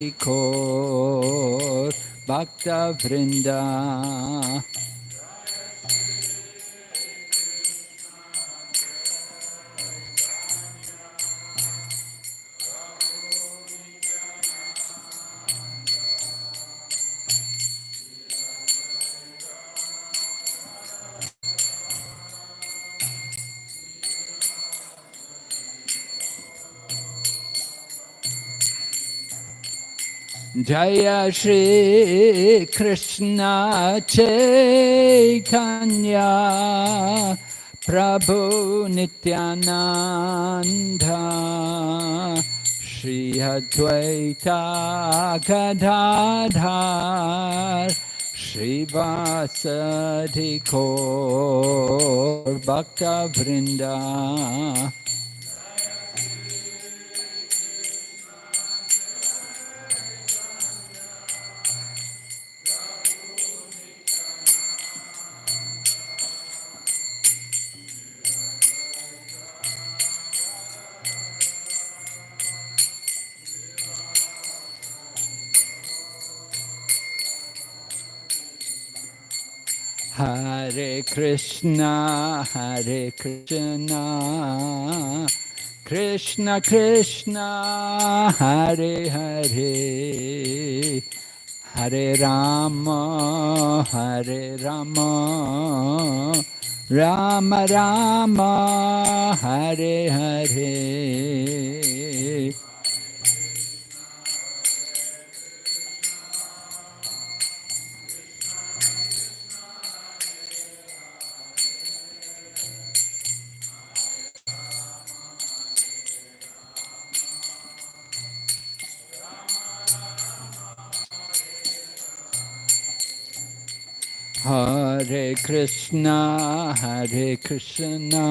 Kor Bhakta Vrinda Jaya Shri Krishna Chaitanya Prabhu Nityananda Shri Advaita Gadadhar Shri Vasadi Kaur Bhakta Vrinda Hare Krishna, Hare Krishna, Krishna Krishna, Hare Hare, Hare Rama, Hare Rama, Rama Rama, Hare Hare. Hare Krishna, Hare Krishna,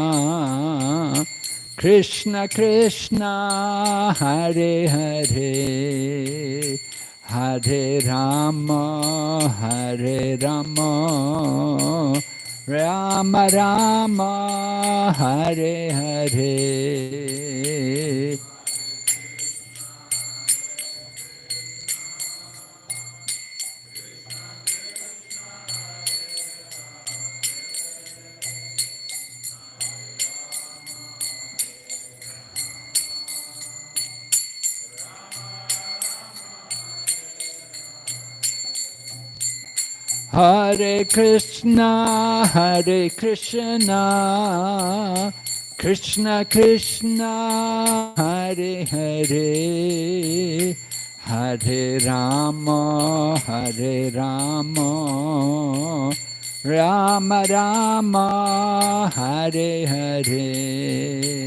Krishna Krishna, Hare Hare, Hare Rama, Hare Rama, Rama Rama, Hare Hare. Hare Krishna, Hare Krishna, Krishna Krishna, Hare Hare, Hare Rama, Hare Rama, Rama Rama, Hare Hare.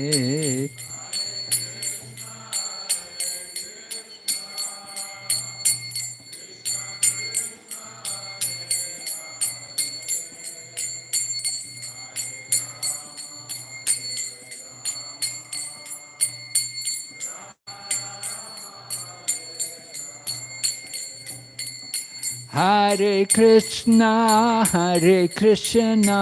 Hare Krishna, Hare Krishna,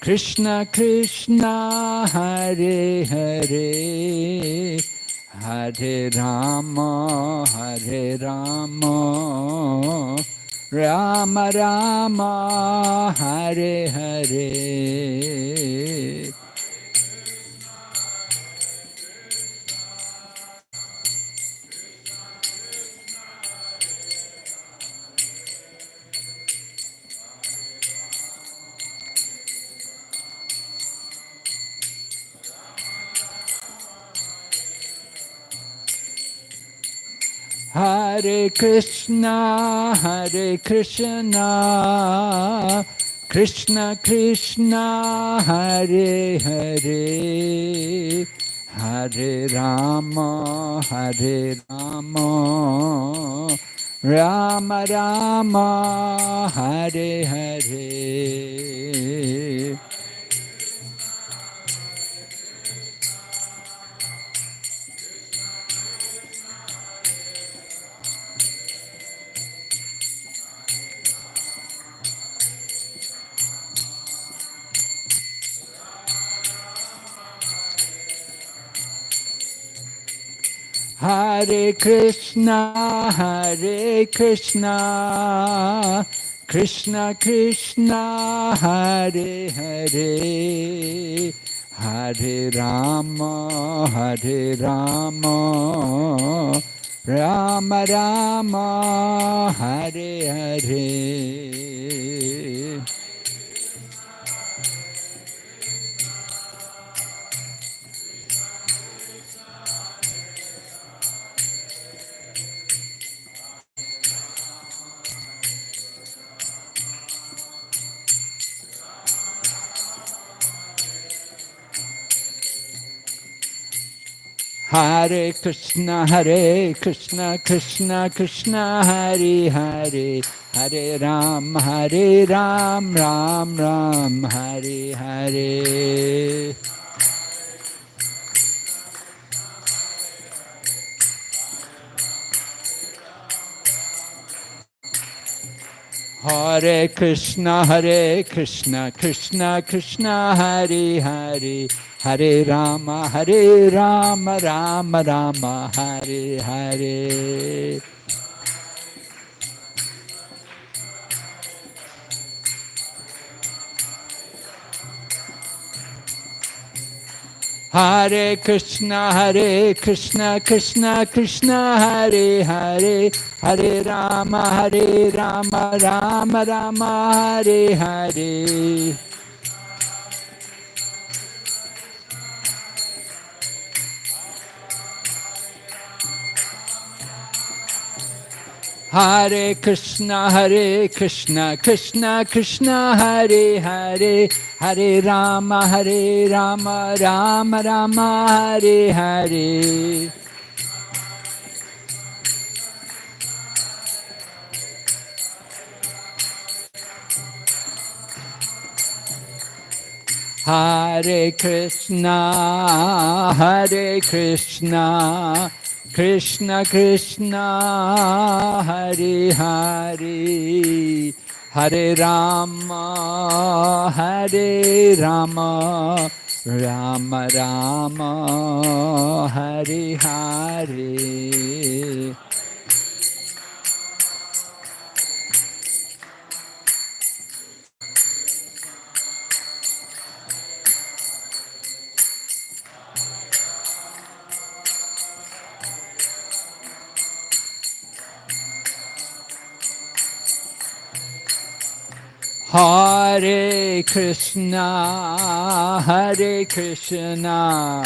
Krishna Krishna, Hare Hare, Hare Rama, Hare Rama, Rama Rama, Hare Hare. Hare Krishna, Hare Krishna, Krishna Krishna, Hare Hare, Hare Rama, Hare Rama, Rama Rama, Hare Hare. Hare Krishna, Hare Krishna, Krishna Krishna, Hare Hare, Hare Rama, Hare Rama, Rama Rama, Hare Hare. Hare Krishna, Hare Krishna, Krishna Krishna, Hare Hare, Hare Ram, Hare Ram, Ram Ram, Hare Hare. Hare Krishna, Hare Krishna, Krishna Krishna, Hare Hare, Hare Rama, Hare Rama, Rama Rama, Hare Hare. Hare Krishna, Hare Krishna, Krishna Krishna, Hare Hare, Hare Rama, Hare Rama, Rama Rama, Hare Hare. Hare Krishna, Hare Krishna, Krishna Krishna, Hare Hare, Hare Rama, Hare Rama, Rama Rama, Hare Hare. Hare Krishna, Hare Krishna, Krishna Krishna, Hare Hare, Hare Rama, Hare Rama, Rama Rama, Hare Hare. Hare Krishna, Hare Krishna,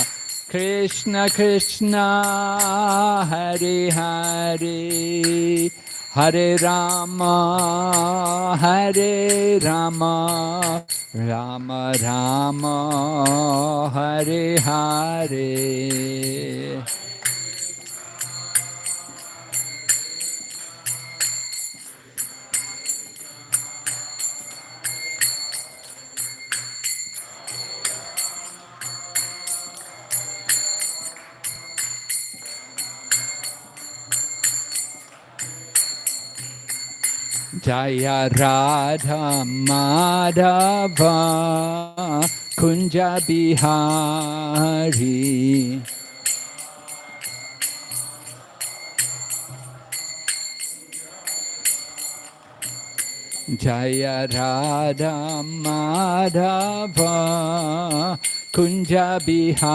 Krishna Krishna, Hare Hare, Hare Rama, Hare Rama, Rama Rama, Hare Hare. Jaya Radha Madhava Kunja Bihari Jaya Radha Madhava Kunja Bihari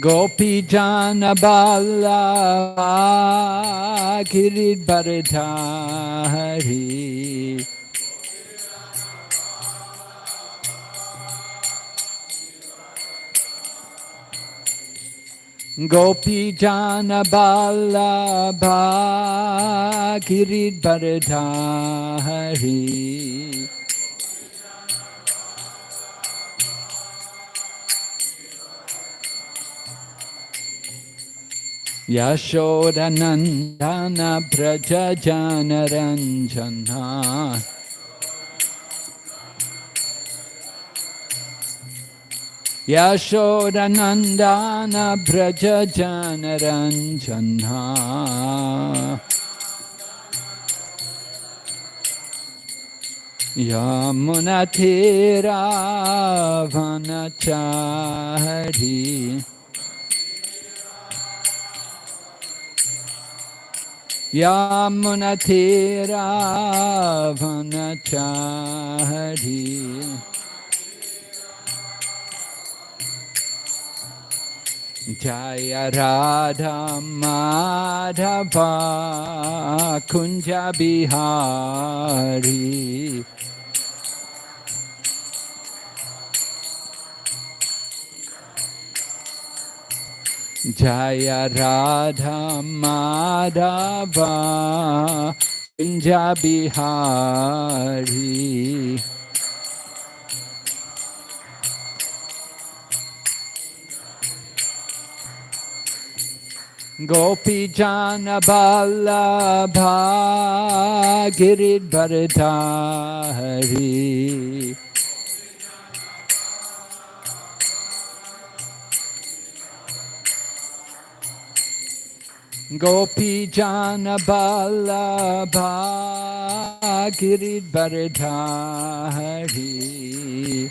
Gopijana Bala Kirit Gopi jana Bala Kirit Bharadhari Yashodanandana Prajajanaranjana. Yashodanandana Prajajanaranjana. Yamunatiravanachari Yamunatiravanachari Yamunatiravanachari Jaya Radha Madhava Kunja Bihari जय राधा माधव पिंजा बिहारी। गोपी जान बल्लभा गिरिधरधारी Gopi Jana Ballabha Giridharadhari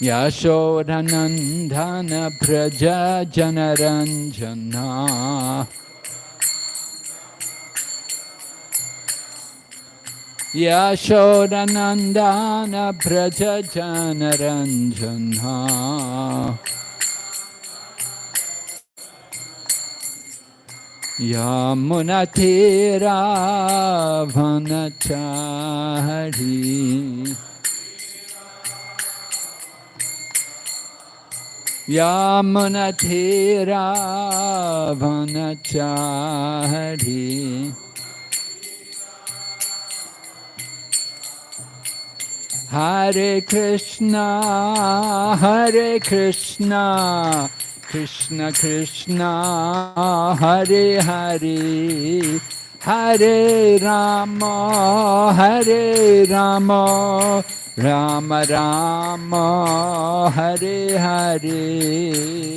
Yashodanandana Praja Janaranjana Yashodanandana Praja Janaranjana Yamunatira Vanachari Yamunatira Vanachari Hare Krishna, Hare Krishna, Krishna Krishna, Hare Hare, Hare Rama, Hare Rama, Rama Rama, Hare Hare.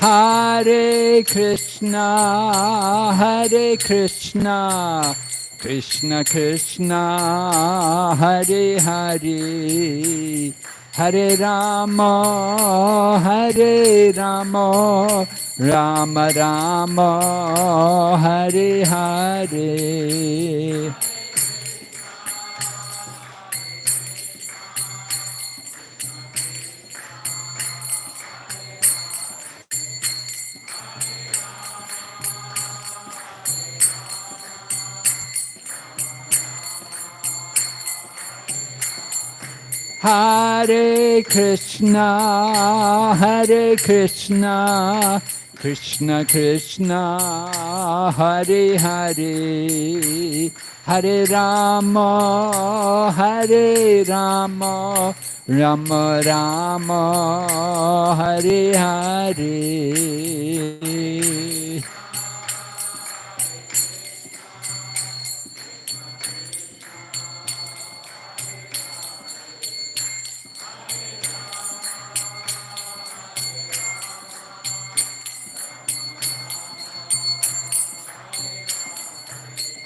Hare Krishna, Hare Krishna, Krishna Krishna, Hare Hare, Hare Rama, Hare Rama, Rama Rama, Hare Hare. Hare Krishna, Hare Krishna, Krishna Krishna, Hare Hare, Hare Rama, Hare Rama, Rama Rama, Hare Hare.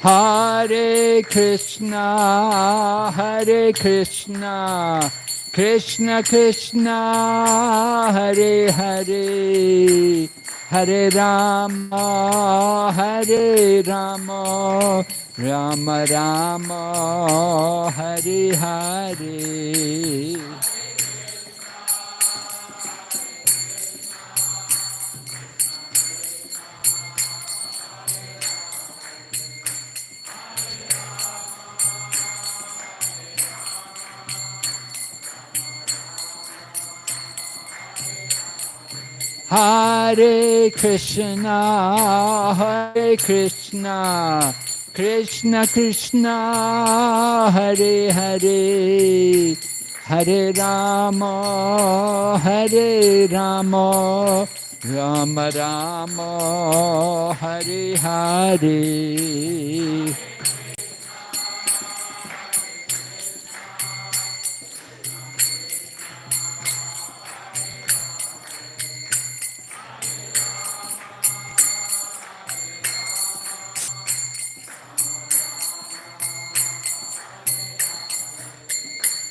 Hare Krishna, Hare Krishna, Krishna Krishna, Hare Hare, Hare Rama, Hare Rama, Rama Rama, Hare Hare. Hare Krishna, Hare Krishna, Krishna Krishna, Hare Hare, Hare Rama, Hare Rama, Rama Rama, Hare Hare.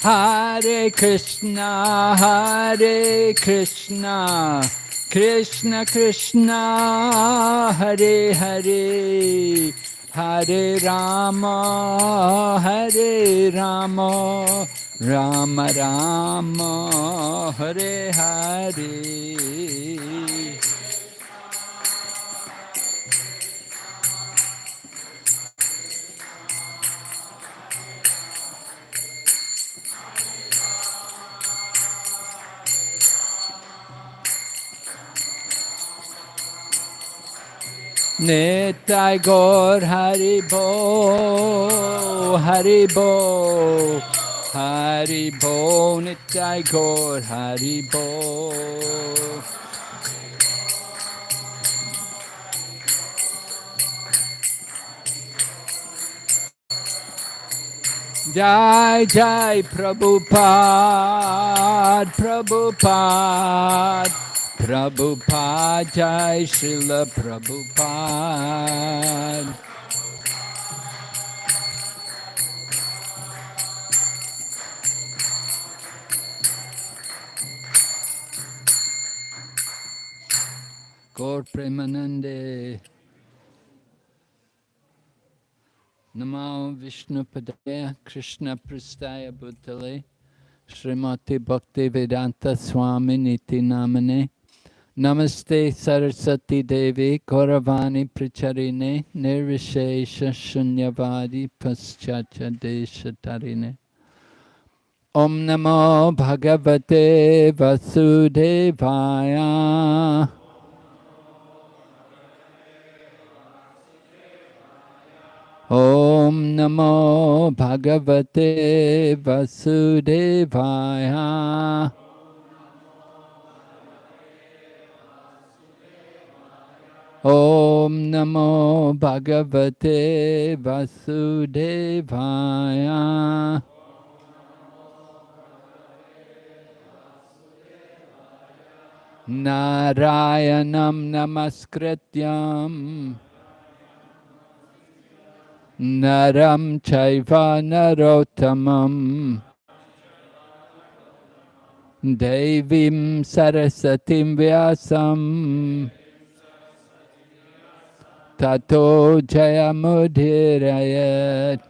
Hare Krishna, Hare Krishna, Krishna Krishna, Hare Hare, Hare Rama, Hare Rama, Rama Rama, Hare Hare. Nitai Gaur Haribo, Haribo, Haribo, Nitai Gaur Haribo. Jai Jai Prabhupada, Prabhupada, Prabhupada Jai Srila Prabhupada. Gaur Premanande. Namo Vishnu Padaya Krishna Prastaya Bhutale Srimati Bhakti Vedanta Swami Niti Namane Namaste Sarasati Devi Gauravani Pricharine Nirvishesha Shunyavadi Paschacha Deshatarine Om Namo Bhagavate Vasudevaya Om Namo Bhagavate Vasudevaya ॐ नमो भगवते वसुदेवाय। नारायणं नमस्कृत्यम् नरं चैव नरोत्तमम् देवीं सरस्वतीं व्यासम्। तथो जय जयमुधिरयत्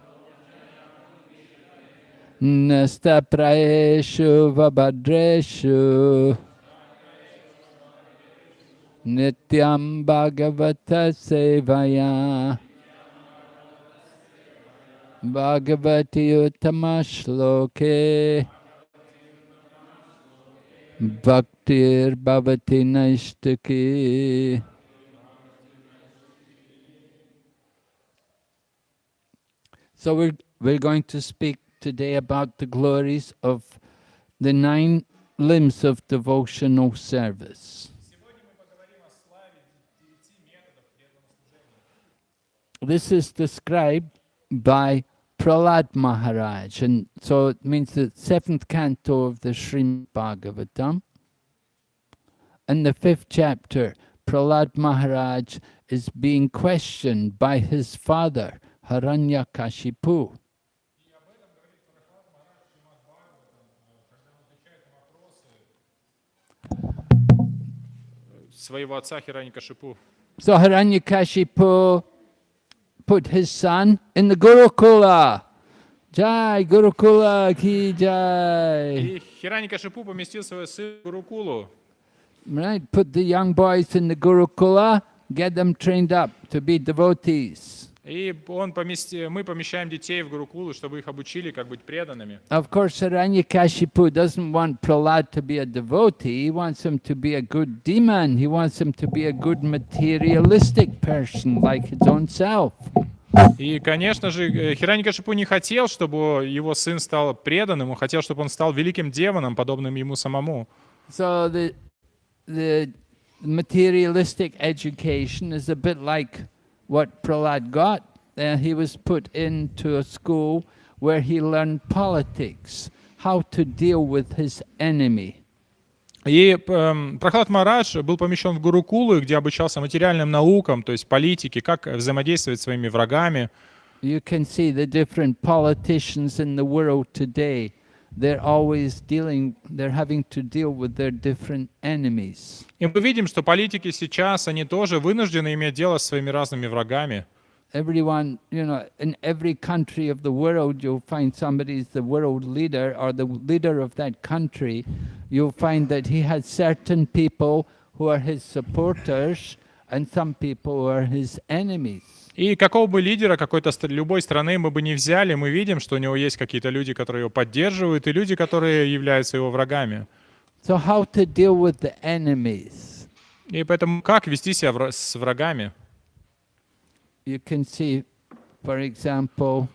नस्तप्रयेषु वभद्रेषु। नित्यं भगवतसेवया भगवति उत्तमश्लोके भक्तिर्भवती नैष्टिकी So we're, we're going to speak today about the glories of the nine limbs of devotional service. This is described by Prahlad Maharaj, and so it means the seventh canto of the Srimad Bhagavatam. In the fifth chapter, Prahlad Maharaj is being questioned by his father, Haranyakashipu. своего отца Хираникашипу. So Haranyakashipu put his son in the Gurukula. Jai Gurukula ki jai. И Хираникашипу поместил своего сына в Гурукулу. Right, put the young boys in the Gurukula, get them trained up to be devotees. И он помести, мы помещаем детей в Гурукулу, чтобы их обучили, как быть преданными. Of course, Haranyakashipu doesn't want Prahlad to be a devotee. He wants him to be a good demon. He wants him to be a good materialistic person like his own self. И, конечно же, э, Хираникашипу не хотел, чтобы его сын стал преданным, он хотел, чтобы он стал великим демоном, подобным ему самому. So the the materialistic education is a bit like what Prahlad got. Uh, he was put into a school where he learned politics, how to deal with his enemy. И эм, Прохлад Марадж был помещен в Гурукулу, где обучался материальным наукам, то есть политике, как взаимодействовать с своими врагами. You can see the different politicians in the world today. They're always dealing, they're having to deal with their different enemies. И мы видим, что политики сейчас, они тоже вынуждены иметь дело с своими разными врагами. Everyone, you know, in every country of the world, you'll find somebody's the world leader or the leader of that country. You'll find that he has certain people who are his supporters and some people who are his enemies. И какого бы лидера какой-то любой страны мы бы не взяли, мы видим, что у него есть какие-то люди, которые его поддерживают, и люди, которые являются его врагами. So how to deal with the enemies? И поэтому как вести себя с врагами? You can see, for example,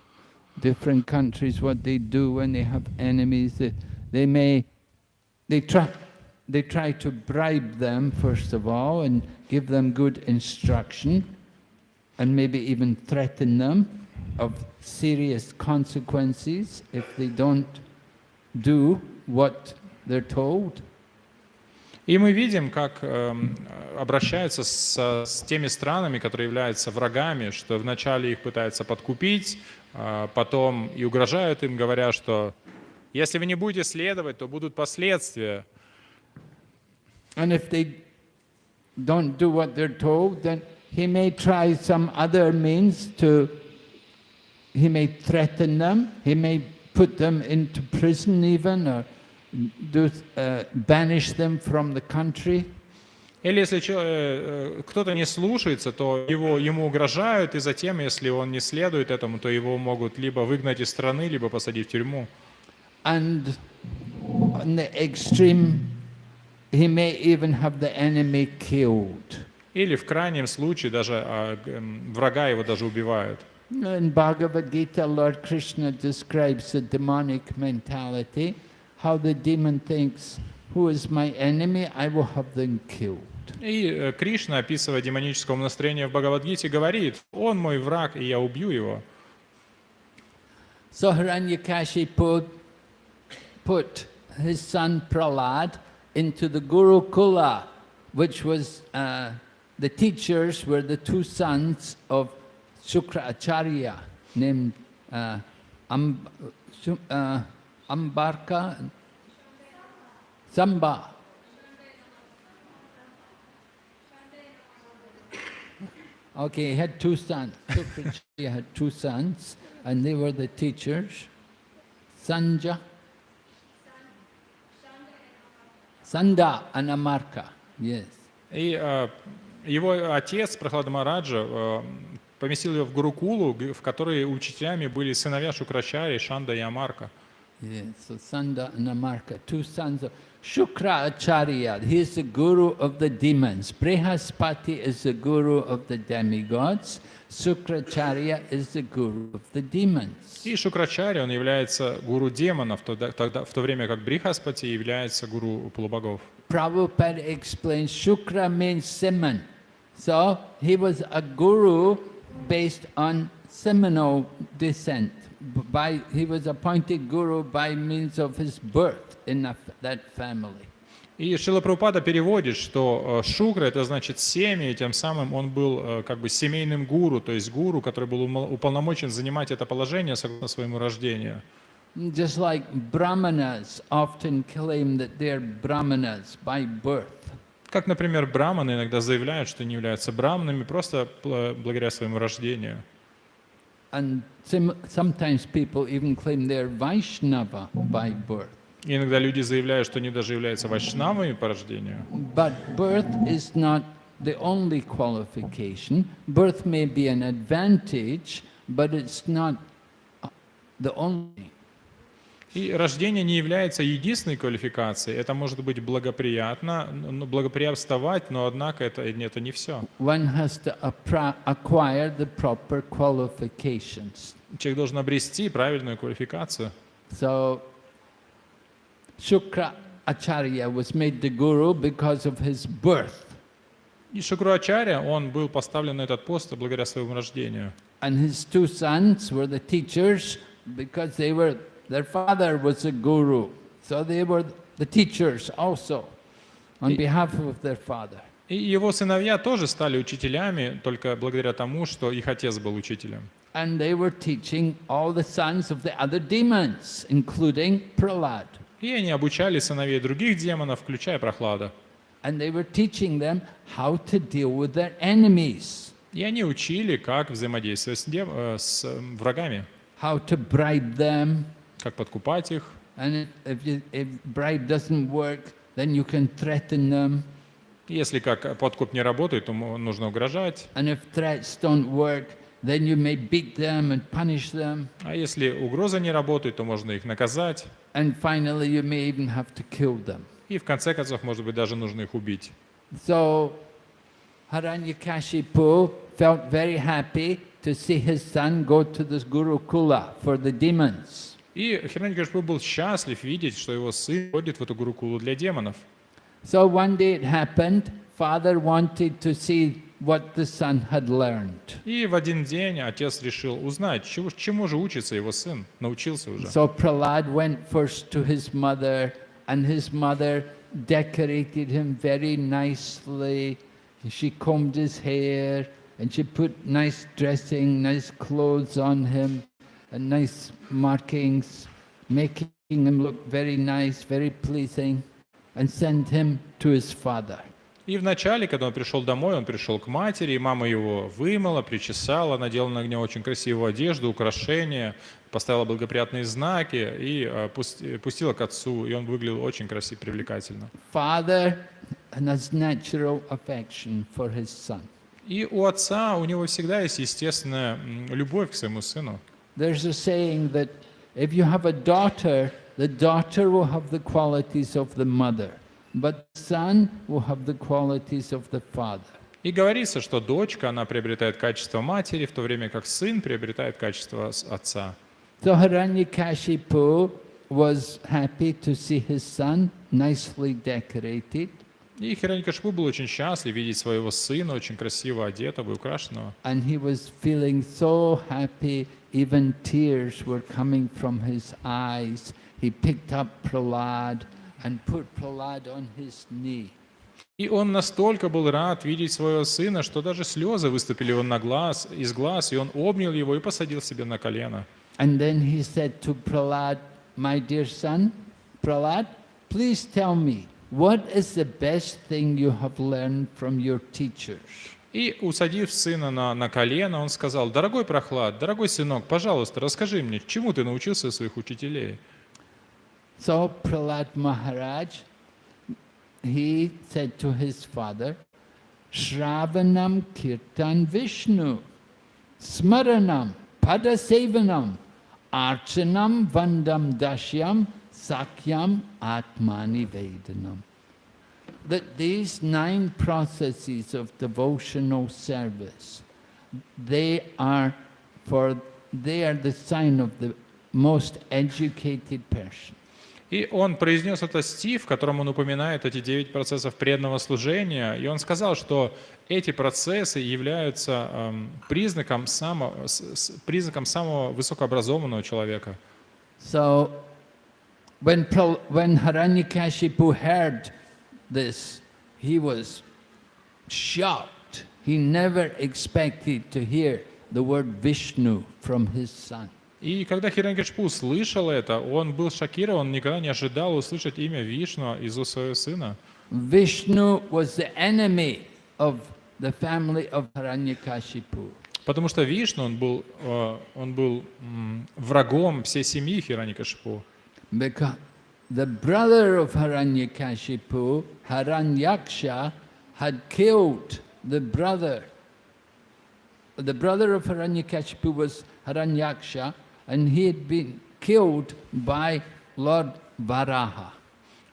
different countries, what they do when they have enemies. They, they may, they try, they try to bribe them, first of all, and give them good instruction, and maybe even threaten them of serious consequences if they don't do what they're told. И мы видим, как эм, обращаются с, с теми странами, которые являются врагами, что вначале их пытаются подкупить, а потом и угрожают им, говоря, что если вы не будете следовать, то будут последствия. And if they don't do what they're told, then he may try some other means to, he may threaten them, he may put them into prison even, or do, uh, banish them from the country. Или если чё- э, э, кто-то не слушается, то его, ему угрожают, и затем, если он не следует этому, то его могут либо выгнать из страны, либо посадить в тюрьму. And on the extreme, he may even have the enemy killed. Или в крайнем случае даже а, г- м, врага его даже убивают. In Bhagavad Gita, Lord Krishna describes the demonic mentality, how the demon thinks, who is my enemy, I will have them killed. И э, Кришна, описывая демоническое настроение в Бхагавадгите, говорит, он мой враг, и я убью его. So Hiranyakashipu put his son Prahlad into the Gurukula, which was, uh, the teachers were the two sons of Shukra Acharya, named uh, Am, uh, Ambarka and Samba. Okay, he had two sons. Shukracharya had two sons, and they were the teachers. Sanja, Sanda and Amarka, yes. И э, его отец, Прохлада Мараджа, э, поместил его в Гурукулу, в которой учителями были сыновья Шукрачари, Шанда и Амарка. Yes, so Sanda and Amarka, two sons of Shukra Acharya. He is the guru of the demons. Brihaspati is the guru of the demigods. Sukracharya is the guru of the demons. И Шукрачари, он является гуру демонов, тогда, тогда- в то время как Брихаспати является гуру полубогов. Prabhupada explains Shukra means Simon. So he was a guru based on Seminole descent. By, he was appointed guru by means of his birth in that, family. И Шила Прабхупада переводит, что э, Шукра это значит семя, и тем самым он был э, как бы семейным гуру, то есть гуру, который был уполномочен занимать это положение согласно своему рождению. Just like Brahmanas often claim that they're Brahmanas by birth. Как, например, браманы иногда заявляют, что не являются браманами просто благодаря своему рождению. And sim- sometimes people even claim they're Vaishnava by birth. И иногда люди заявляют, что они даже являются вайшнавами по рождению. But birth is not the only qualification. Birth may be an advantage, but it's not uh, the only. И рождение не является единственной квалификацией. Это может быть благоприятно, ну, благоприятствовать, но однако это, это не все. One has to acquire the proper qualifications. Человек должен обрести правильную квалификацию. So, Shukra Acharya was made the guru because of his birth. И Шукруачаря, он был поставлен на этот пост благодаря своему рождению. And his two sons were the teachers because they were, their father was a guru. So they were the teachers also on И- behalf of their father. И его сыновья тоже стали учителями, только благодаря тому, что их отец был учителем. And they were teaching all the sons of the other demons, including Prahlad. И они обучали сыновей других демонов, включая Прохлада. And they were teaching them how to deal with their enemies, И они учили, как взаимодействовать с, дем- э, с э, врагами, how to bribe them. Как подкупать их. And if, you, if bribe doesn't work, then you can threaten them. Если как подкуп не работает, то нужно угрожать. And if threats don't work, then you may beat them and punish them. А если угроза не работает, то можно их наказать. And finally, you may even have to kill them. И в конце концов, может быть, даже нужно их убить. So Haranyakashipu felt very happy to see his son go to this Gurukula for the demons. И Хираньякашпу был счастлив видеть, что его сын ходит в эту гурукулу для демонов. So one day it happened, father wanted to see what the son had learned. И в один день отец решил узнать, чему, чему же учится его сын, научился уже. So Prahlad went first to his mother, and his mother decorated him very nicely. She combed his hair, and she put nice dressing, nice clothes on him, nice markings, making him look very nice, very pleasing, and sent him to his father. И вначале, когда он пришел домой, он пришел к матери, и мама его вымыла, причесала, надела на него очень красивую одежду, украшения, поставила благоприятные знаки и э, пусти- пустила к отцу, и он выглядел очень красиво, привлекательно. Father has natural affection for his son. И у отца, у него всегда есть естественная любовь к своему сыну. There's a saying that if you have a daughter, the daughter will have the qualities of the mother, but the son will have the qualities of the father. И говорится, что дочка, она приобретает качество матери, в то время как сын приобретает качество с- отца. So Hiranyakashipu was happy to see his son nicely decorated, И Хиранькашпу был очень счастлив видеть своего сына, очень красиво одетого и украшенного. and he was feeling so happy, even tears were coming from his eyes. He picked up Prahlad and put Prahlad on his knee. И он настолько был рад видеть своего сына, что даже слезы выступили он на глаз, из глаз, и он обнял его и посадил себе на колено. And then he said to Prahlad, My dear son, Prahlad, please tell me, what is the best thing you have learned from your teachers? И, усадив сына на, на колено, он сказал, «Дорогой Прохлад, дорогой сынок, пожалуйста, расскажи мне, чему ты научился своих учителей?» So Prahlad Maharaj, he said to his father, Shravanam Kirtan Vishnu, Smaranam Padasevanam, Archanam Vandam Dashyam, Sakyam Atmani Vedanam. That these nine processes of devotional service, they are for they are the sign of the most educated person. И он произнес этот стих, в котором он упоминает эти девять процессов преданного служения, и он сказал, что эти процессы являются эм, признаком, самого, с- с- признаком самого высокообразованного человека. So when, when Haranyakashipu heard this, he was shocked. He never expected to hear the word Vishnu from his son. И когда Хиранькашпу услышал это, он был шокирован, никогда не ожидал услышать имя Вишну из уст своего сына. Vishnu was the enemy of the family of Haranyakashipu. Потому что Вишну, он был, э, он был м, врагом всей семьи Хиранькашпу. Because the brother of Haranyakashipu, Haranyaksha, had killed the brother. The brother of Haranyakashipu was Haranyaksha, and he had been killed by Lord Varaha.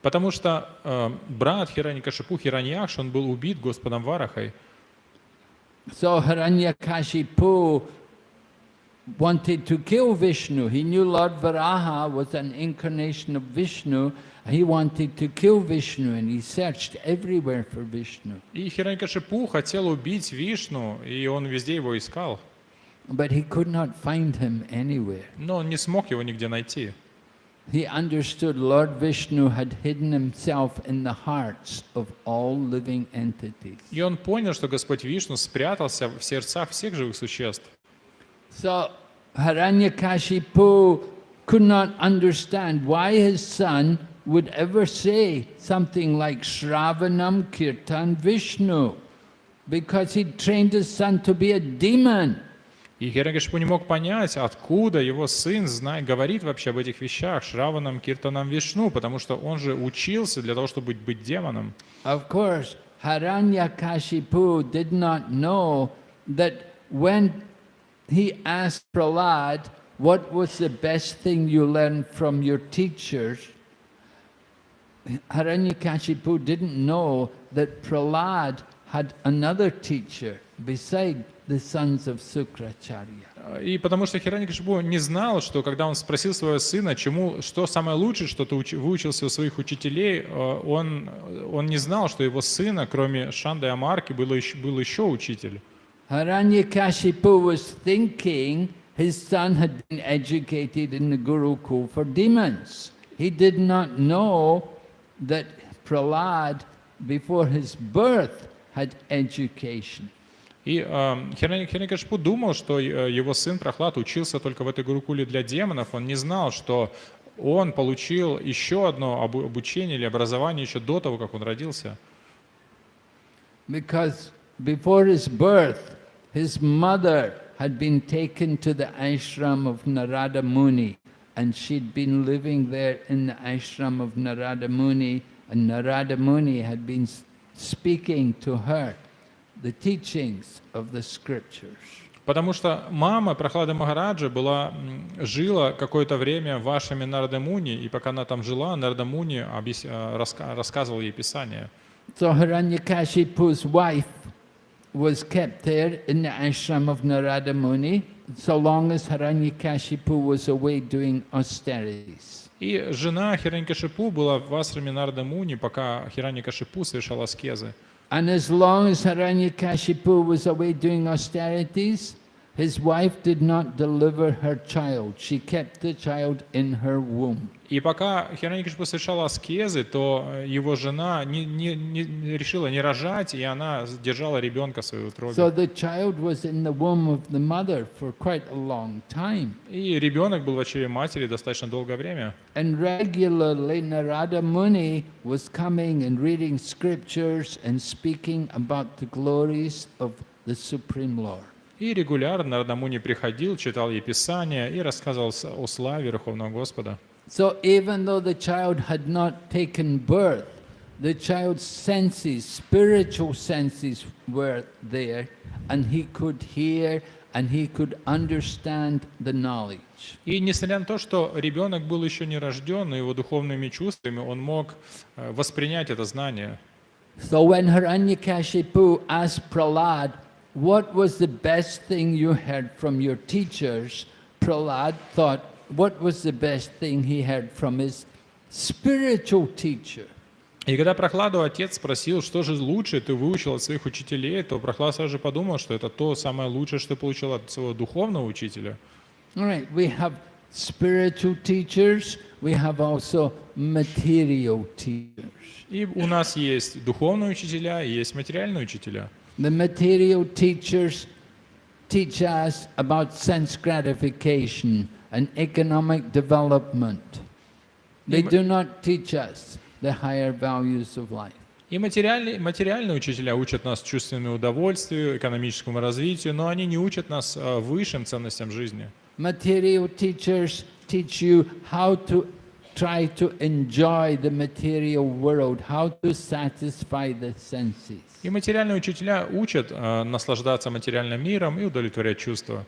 Потому что э, брат Хираньякашипу Хираньяш, он был убит Господом Варахой. So Hiranyakashipu wanted to kill Vishnu. He knew Lord Varaha was an incarnation of Vishnu. He wanted to kill Vishnu and he searched everywhere for Vishnu. И Хираньякашипу хотел убить Вишну, и он везде его искал. But he could not find him anywhere. Но он не смог его нигде найти. He understood Lord Vishnu had hidden himself in the hearts of all living entities. И он понял, что Господь Вишну спрятался в сердцах всех живых существ. So Hiranyakashipu could not understand why his son would ever say something like Shravanam Kirtan Vishnu, because he trained his son to be a demon. И Хирanyакашипу не мог понять, откуда его сын знает, говорит вообще об этих вещах, Шраванам, Киртанам, Вишну, потому что он же учился для того, чтобы быть демоном. Of course, Hiranyakashipu did not know that when he asked Prahlad, what was the best thing you learned from your teachers? Hiranyakashipu didn't know that Prahlad had another teacher beside the sons of Sukracharya. И потому что Хираньякашипу не знал, что когда он спросил своего сына, чему, что самое лучшее, что ты уч- выучился у своих учителей, э, он, он не знал, что его сына, кроме Шанды и Амарки, было еще, был еще учитель. Hiranyakashipu was thinking his son had been educated in the Gurukul for demons. He did not know that Prahlad, before his birth, had education. И э, Хираньякашипу думал, что э, его сын Прохлад учился только в этой гурукуле для демонов. Он не знал, что он получил еще одно обу- обучение или образование еще до того, как он родился. Because before his birth, his mother had been taken to the ashram of Narada Muni, and she'd been living there in the ashram of Narada Muni, and Narada Muni had been s- speaking to her the teachings of the scriptures. Потому что мама Прохлады Магараджа была, м, жила какое-то время в Ашраме Нардамуни, и пока она там жила, Нардамуни объяс- э, раска- рассказывал ей Писание. So Hiranyakashipu's wife was kept there in the ashram of Narada Muni, so long as Hiranyakashipu was away doing austerities. И жена Хиранькашипу была в Асраме Нардамуни, пока Хиранькашипу совершал аскезы. And as long as Hiranyakashipu was away doing austerities, his wife did not deliver her child. She kept the child in her womb. И пока Хиранькашипу совершал аскезы, то э, его жена не, не- не- решила не рожать, и она держала ребенка в своей утробе. So the child was in the womb of the mother for quite a long time. И ребенок был в очереди матери достаточно долгое время. And regularly Narada Muni was coming and reading scriptures and speaking about the glories of the Supreme Lord. И регулярно Нардамуни приходил, читал ей Писание и рассказывал о славе Верховного Господа. So even though the child had not taken birth, the child's senses, spiritual senses were there, and he could hear and he could understand the knowledge. И несмотря на то, что ребенок был еще не рожден, но его духовными чувствами он мог э, воспринять это знание. So when Hiranyakashipu asked Prahlad, what was the best thing you heard from your teachers? Prahlad thought, what was the best thing he heard from his spiritual teacher? И когда Прохладу отец спросил, что же лучше ты выучил от своих учителей, то Прохлад сразу же подумал, что это то самое лучшее, что получил от своего духовного учителя. Right, we have spiritual teachers, we have also material teachers. И у нас есть духовные учителя и есть материальные учителя. The material teachers teach us about sense gratification and economic development. They Им- do not teach us the higher values of life. И материальные, материальные учителя учат нас чувственному удовольствию, экономическому развитию, но они не учат нас э, высшим ценностям жизни. Material teachers teach you how to try to enjoy the material world, how to satisfy the senses. И материальные учителя учат э, наслаждаться материальным миром и удовлетворять чувства.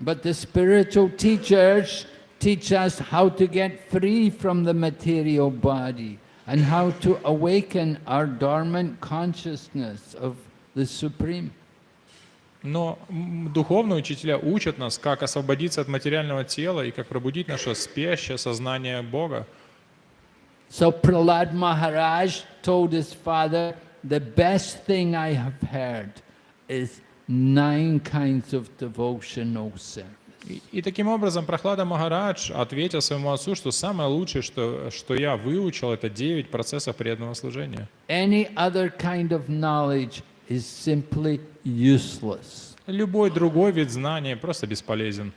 But the spiritual teachers teach us how to get free from the material body and how to awaken our dormant consciousness of the Supreme. Но духовные учителя учат нас, как освободиться от материального тела и как пробудить наше спящее сознание Бога. So Prahlad Maharaj told his father, the best thing I have heard is nine kinds of devotional service. И, и таким образом Прохлада Махарадж ответил своему отцу, что самое лучшее, что, что я выучил, это 9 процессов преданного служения. Any other kind of knowledge is simply useless. Любой другой вид знания просто бесполезен.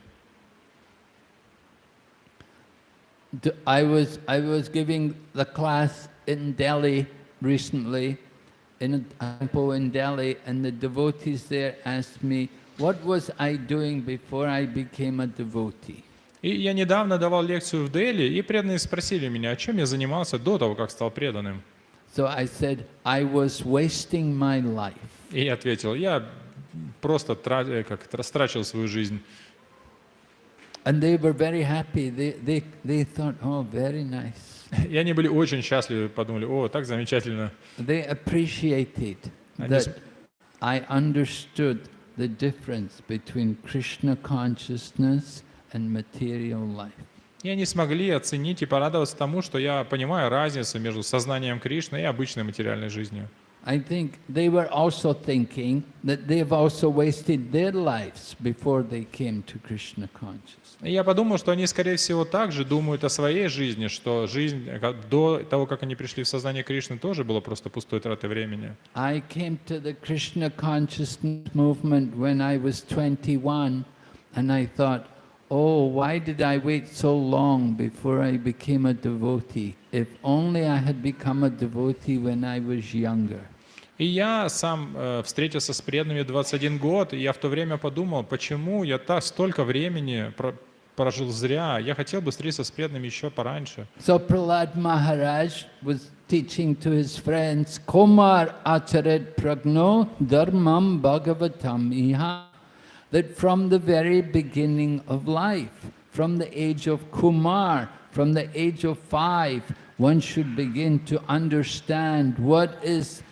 D- I was, I was giving the class in Delhi recently, in a temple in Delhi, and the devotees there asked me, what was I doing before I became a devotee? И я недавно давал лекцию в Дели, и преданные спросили меня, о чем я занимался до того, как стал преданным. So I said, I was wasting my life. И я ответил, я просто тра- э, как, это, растрачивал свою жизнь. And they were very happy. They, they, they thought, oh, very nice. И они были очень счастливы, подумали, о, так замечательно. They appreciated that I understood the difference between Krishna consciousness and material life. И они смогли оценить и порадоваться тому, что я понимаю разницу между сознанием Кришны и обычной материальной жизнью. I think they were also thinking that they've also wasted their lives before they came to Krishna consciousness. И я подумал, что они, скорее всего, также думают о своей жизни, что жизнь э, до того, как они пришли в сознание Кришны, тоже была просто пустой тратой времени. I came to the Krishna consciousness movement when I was 21 and I thought, oh, why did I wait so long before I became a devotee? If only I had become a devotee when I was younger. И я сам э, встретился с преданными 21 год, и я в то время подумал, почему я так столько времени прожил зря. Я хотел бы встретиться с преданными еще пораньше. So Prahlad Maharaj was teaching to his friends, Komar acharet pragno dharmam bhagavatam iha, that from the very beginning of life, from the age of Kumar, from the age of five, one should begin to understand what is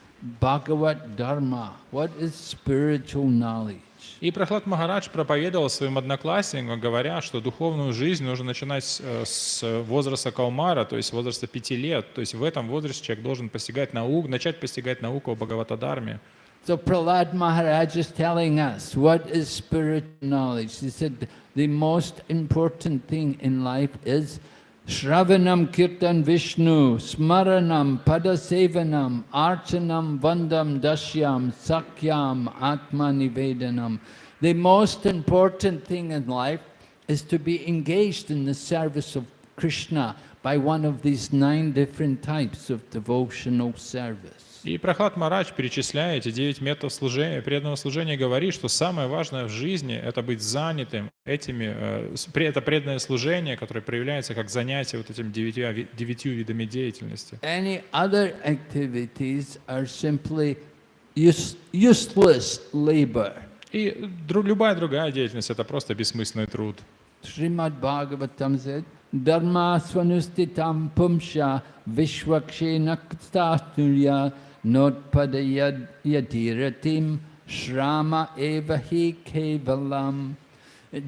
Bhagavat Dharma, what is spiritual knowledge. И Прохлад Махарадж проповедовал своим одноклассникам, говоря, что духовную жизнь нужно начинать с, э, возраста Калмара, то есть возраста пяти лет. То есть в этом возрасте человек должен постигать науку, начать постигать науку о Бхагаватадарме. So Prahlad Maharaj is telling us what is spiritual knowledge. He said the most important thing in life is Shravanam Kirtan Vishnu, Smaranam Padasevanam, Archanam Vandam Dashyam, Sakyam Atma Nivedanam. The most important thing in life is to be engaged in the service of Krishna by one of these nine different types of devotional service. И Прохлад Марадж, перечисляя эти девять методов служения, преданного служения, говорит, что самое важное в жизни – это быть занятым этими, э, это преданное служение, которое проявляется как занятие вот этими девятью, девятью видами деятельности. Any other activities are simply use, useless labor. И дру- любая другая деятельность – это просто бессмысленный труд. Srimad Bhagavatam said, Dharma swanustitam pumsha vishwakshena kstasturya notpadayad yadiratim shrama evahi kevalam.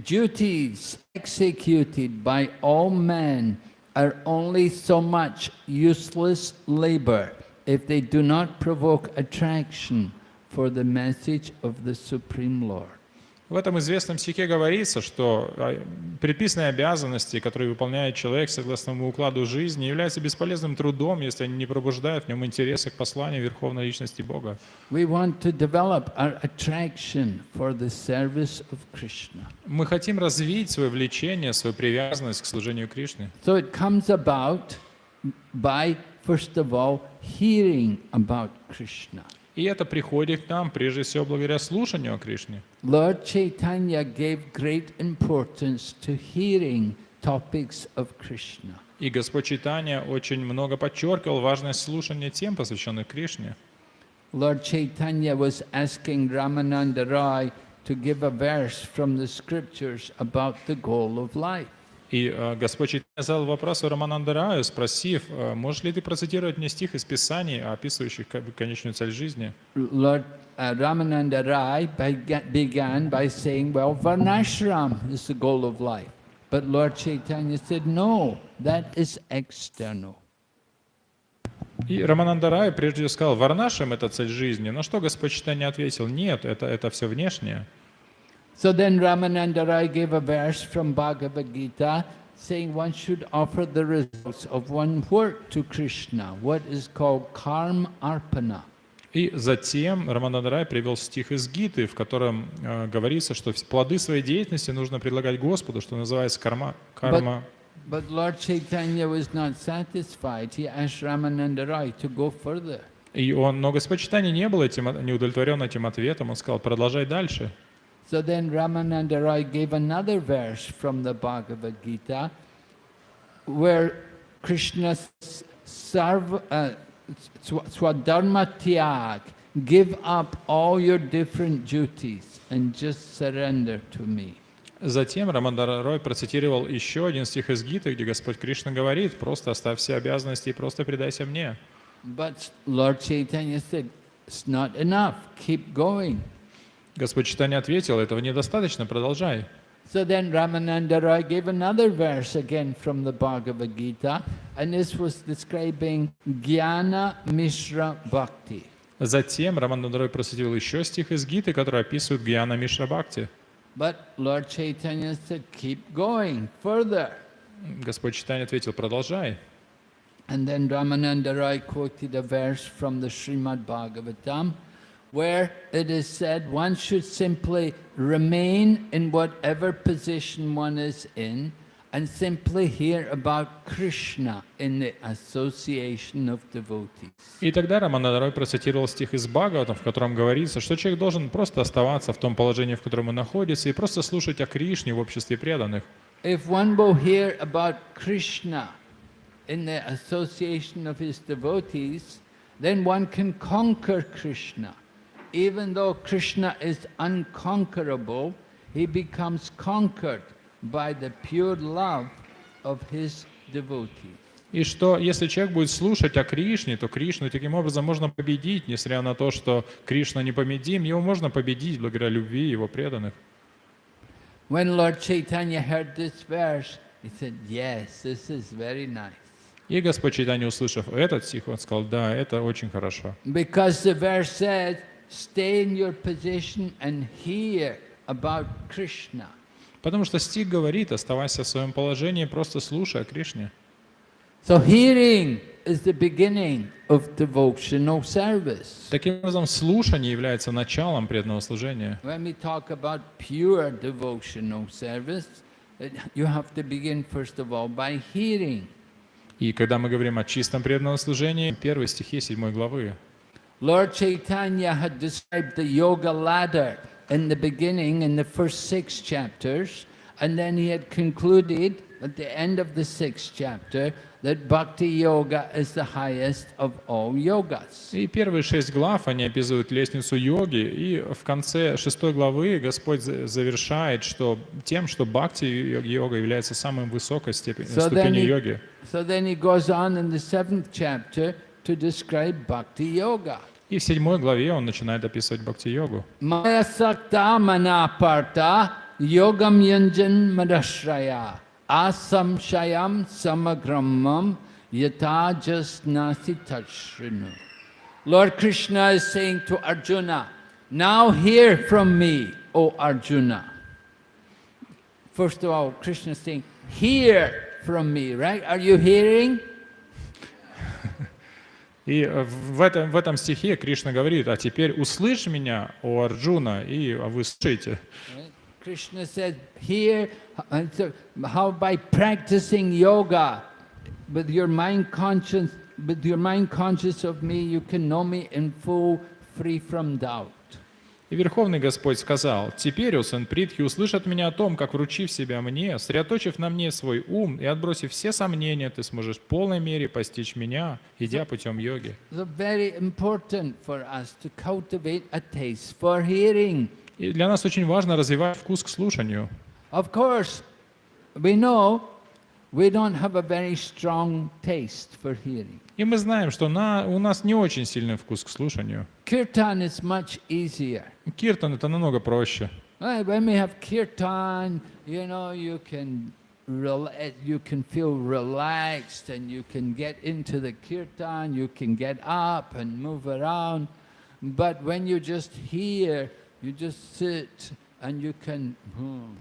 Duties executed by all men are only so much useless labor if they do not provoke attraction for the message of the Supreme Lord. В этом известном стихе говорится, что а, предписанные обязанности, которые выполняет человек согласно укладу жизни, являются бесполезным трудом, если они не пробуждают в нем интереса к посланию Верховной Личности Бога. Мы хотим развить свое влечение, свою привязанность к служению Кришны. So it comes about by, first of all, hearing about Krishna. И это приходит к нам, прежде всего, благодаря слушанию о Кришне. Lord Chaitanya gave great importance to hearing topics of Krishna. И Господь Читания очень много подчеркивал важность слушания тем, посвященных Кришне. Lord Chaitanya was asking Ramananda Roy to give a verse from the scriptures about the goal of life. И э, Господь Чайтанья задал вопрос Раманандараю, спросив, э, можешь ли ты процитировать мне стих из Писаний, описывающих ко- конечную цель жизни? Lord uh, Ramananda Rai bega- began by saying, well, Varnashram is the goal of life. But Lord Chaitanya said, no, that is external. И Раманандарай прежде сказал, Варнашем это цель жизни. На что Господь Чайтанья ответил, нет, это, это все внешнее. So then Ramananda Rai gave a verse from Bhagavad Gita saying one should offer the results of one work to Krishna, what is called karma arpana. И затем Раманандарай привел стих из Гиты, в котором э, говорится, что плоды своей деятельности нужно предлагать Господу, что называется карма. карма. But Lord Chaitanya was not satisfied. He asked Ramananda Rai to go further. И он, но Господь Чайтанья не был этим, не удовлетворен этим ответом. Он сказал, продолжай дальше. So then Ramananda Rai gave another verse from the Bhagavad Gita where Krishna s- sarv, uh, swa- swadharma tyag, give up all your different duties and just surrender to me. Затем Рамандарой процитировал еще один стих из Гиты, где Господь Кришна говорит, просто оставь все обязанности и просто предайся мне. But Lord Chaitanya said, it's not enough, keep going. Господь Читания ответил, этого недостаточно, продолжай. So then Ramananda Roy gave another verse again from the Bhagavad Gita, and this was describing Jnana Mishra Bhakti. Затем Рамандарой процитировал еще стих из Гиты, который описывает Гьяна Мишра Бхакти. But Lord Chaitanya said, keep going further. Господь Читания ответил, продолжай. And then Ramananda Roy quoted a verse from the Srimad Bhagavatam, where it is said one should simply remain in whatever position one is in and simply hear about Krishna in the association of devotees. И тогда Рамандарой процитировал стих из Бхагаватам, в котором говорится, что человек должен просто оставаться в том положении, в котором он находится, и просто слушать о Кришне в обществе преданных. If one will hear about Krishna in the association of his devotees, then one can conquer Krishna. Even though Krishna is unconquerable, he becomes conquered by the pure love of his devotees. И что если человек будет слушать о Кришне, то Кришну таким образом можно победить, несмотря на то, что Кришна непобедим, его можно победить благодаря любви его преданных. When Lord Chaitanya heard this verse, he said, yes, this is very nice. И Господь Чайтанья, услышав этот стих, он сказал, да, это очень хорошо. Because the verse says, stay in your position and hear about Krishna. Потому что стих говорит, оставайся в своем положении, просто слушай о Кришне. So hearing is the beginning of devotional service. Таким образом, слушание является началом преданного служения. When we talk about pure devotional service, you have to begin first of all by hearing. И когда мы говорим о чистом преданном служении, первые стихи 7 главы. Lord Chaitanya had described the yoga ladder in the beginning in the first six chapters, and then he had concluded at the end of the sixth chapter that bhakti yoga is the highest of all yogas. И первые шесть глав, они описывают лестницу йоги, и в конце шестой главы Господь за- завершает что, тем, что бхакти йога является самой высокой степенью, So then, ступенью he, йоги. so then he goes on in the seventh chapter to describe bhakti yoga. И в седьмой главе он начинает описывать бхакти-йогу. Maya sakta manaparta yogam yanjan madashraya asam shayam samagramam yata jasnasi tashrinu. Lord Krishna is saying to Arjuna, now hear from me, O Arjuna. First of all, Krishna is saying, hear from me, right? Are you hearing? И э, в этом, в этом стихе Кришна говорит, а теперь услышь меня, о Арджуна, и вы слышите. Krishna said, here, how by practicing yoga with your mind conscious, with your mind conscious of me, you can know me in full, free from doubt. И Верховный Господь сказал, «Теперь, о сын Притхи, услышат меня о том, как, вручив себя мне, сосредоточив на мне свой ум и отбросив все сомнения, ты сможешь в полной мере постичь меня, идя путем йоги». И для нас очень важно развивать вкус к слушанию. Of course, we know we don't have a very strong taste for hearing. И мы знаем, что на, у нас не очень сильный вкус к слушанию. Kirtan is much easier. Киртан это намного проще. Right, when we have kirtan, you know, you can rela- you can feel relaxed and you can get into the kirtan, you can get up and move around. But when you just hear, you just sit and you can. hmm.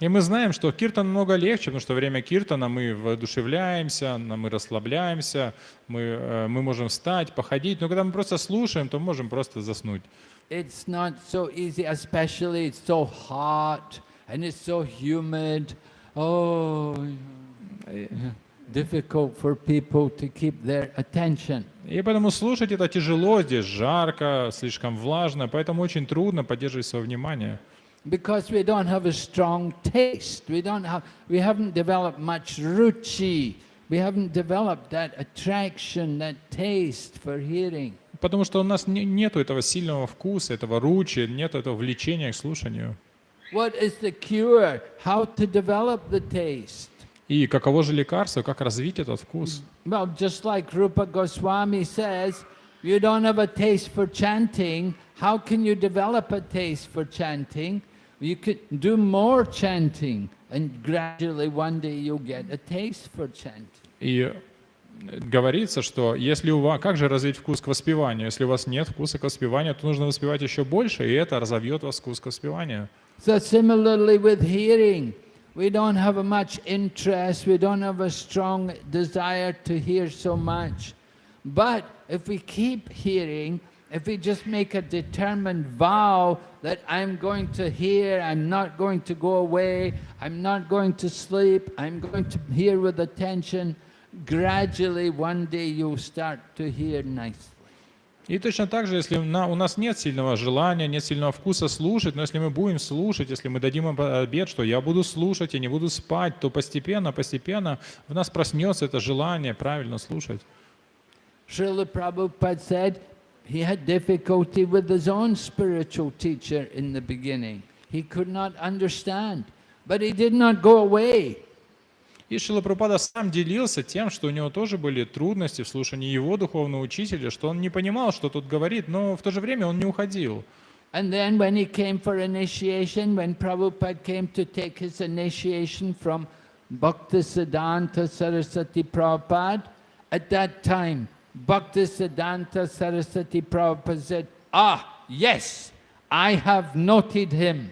И мы знаем, что киртан намного легче, потому что во время киртана мы воодушевляемся, мы расслабляемся, мы, э, мы можем встать, походить. Но когда мы просто слушаем, то можем просто заснуть. It's not so easy, especially it's so hot and it's so humid. Oh, difficult for people to keep their attention. И поэтому слушать это тяжело, здесь жарко, слишком влажно, поэтому очень трудно поддерживать свое внимание. Because we don't have a strong taste. We don't have we haven't developed much ruchi. We haven't developed that attraction, that taste for hearing. Потому что у нас не, нету этого сильного вкуса, этого ручи, нет этого влечения к слушанию. What is the cure? How to develop the taste? И каково же лекарство, как развить этот вкус? Well, just like Rupa Goswami says, you don't have a taste for chanting. How can you develop a taste for chanting? You could do more chanting, and gradually one day you'll get a taste for chanting. И говорится, что если у вас, как же развить вкус к воспеванию? Если у вас нет вкуса к воспеванию, то нужно воспевать еще больше, и это разовьет вас вкус к воспеванию. So similarly with hearing, we don't have a much interest, we don't have a strong desire to hear so much. But if we keep hearing, if we just make a determined vow that I'm going to hear, I'm not going to go away, I'm not going to sleep, I'm going to hear with attention, gradually one day you'll start to hear nicely. И точно так же, если на- у нас нет сильного желания, нет сильного вкуса слушать, но если мы будем слушать, если мы дадим им обед, что я буду слушать, я не буду спать, то постепенно, постепенно в нас проснется это желание правильно слушать. Srila Prabhupada said he had difficulty with his own spiritual teacher in the beginning. He could not understand, but he did not go away. И Шила Прабхупада сам делился тем, что у него тоже были трудности в слушании его духовного учителя, что он не понимал, что тут говорит, но в то же время он не уходил. And then when he came for initiation, when Prabhupada came to take his initiation from Bhaktisiddhanta Saraswati Prabhupada, at that time, Bhaktisiddhanta Saraswati Prabhupada said, Ah, yes, I have noted him.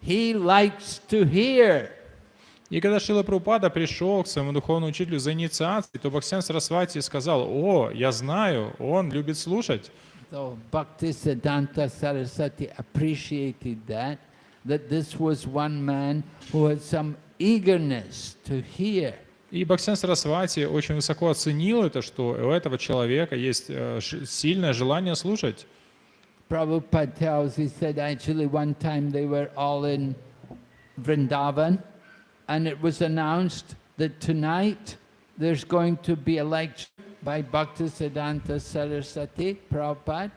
He likes to hear. И когда Шила Прабхупада пришел к своему духовному учителю за инициацией, то Бхактисиан Сарасвати сказал, о, я знаю, он любит слушать. So Bhaktisiddhanta Saraswati appreciated that, that this was one man who had some eagerness to hear. И Бхактисиан Сарасвати очень высоко оценил это, что у этого человека есть э, ш- сильное желание слушать. Prabhupada tells, he said actually one time they were all in Vrindavan and it was announced that tonight there's going to be a lecture by Bhaktisiddhanta Saraswati Prabhupada.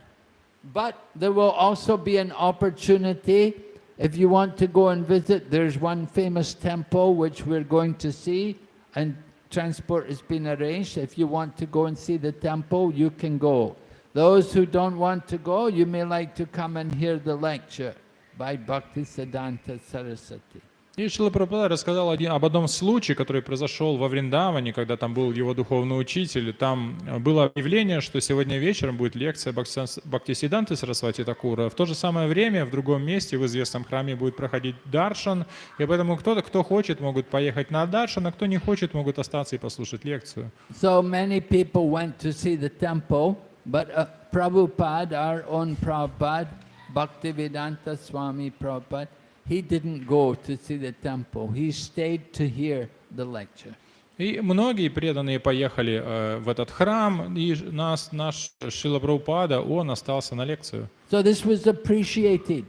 But there will also be an opportunity if you want to go and visit, there's one famous temple which we're going to see and transport has been arranged. If you want to go and see the temple, you can go. Those who don't want to go, you may like to come and hear the lecture by Bhaktisiddhanta Saraswati. И Шила Прабхупада рассказал один, об одном случае, который произошел во Вриндаване, когда там был его духовный учитель. Там э, было объявление, что сегодня вечером будет лекция Бхактисидан- Бхактисиданты Сарасвати Такура. В то же самое время в другом месте в известном храме будет проходить даршан. И поэтому кто-то, кто хочет, могут поехать на даршан, а кто не хочет, могут остаться и послушать лекцию. So many people went to see the temple, but uh, Prabhupada, our own Prabhupada, Bhaktivedanta Swami Prabhupada, he didn't go to see the temple. He stayed to hear the lecture. И многие преданные поехали э, в этот храм, и ж- нас, наш Шила Прабхупада, он остался на лекцию. So this was appreciated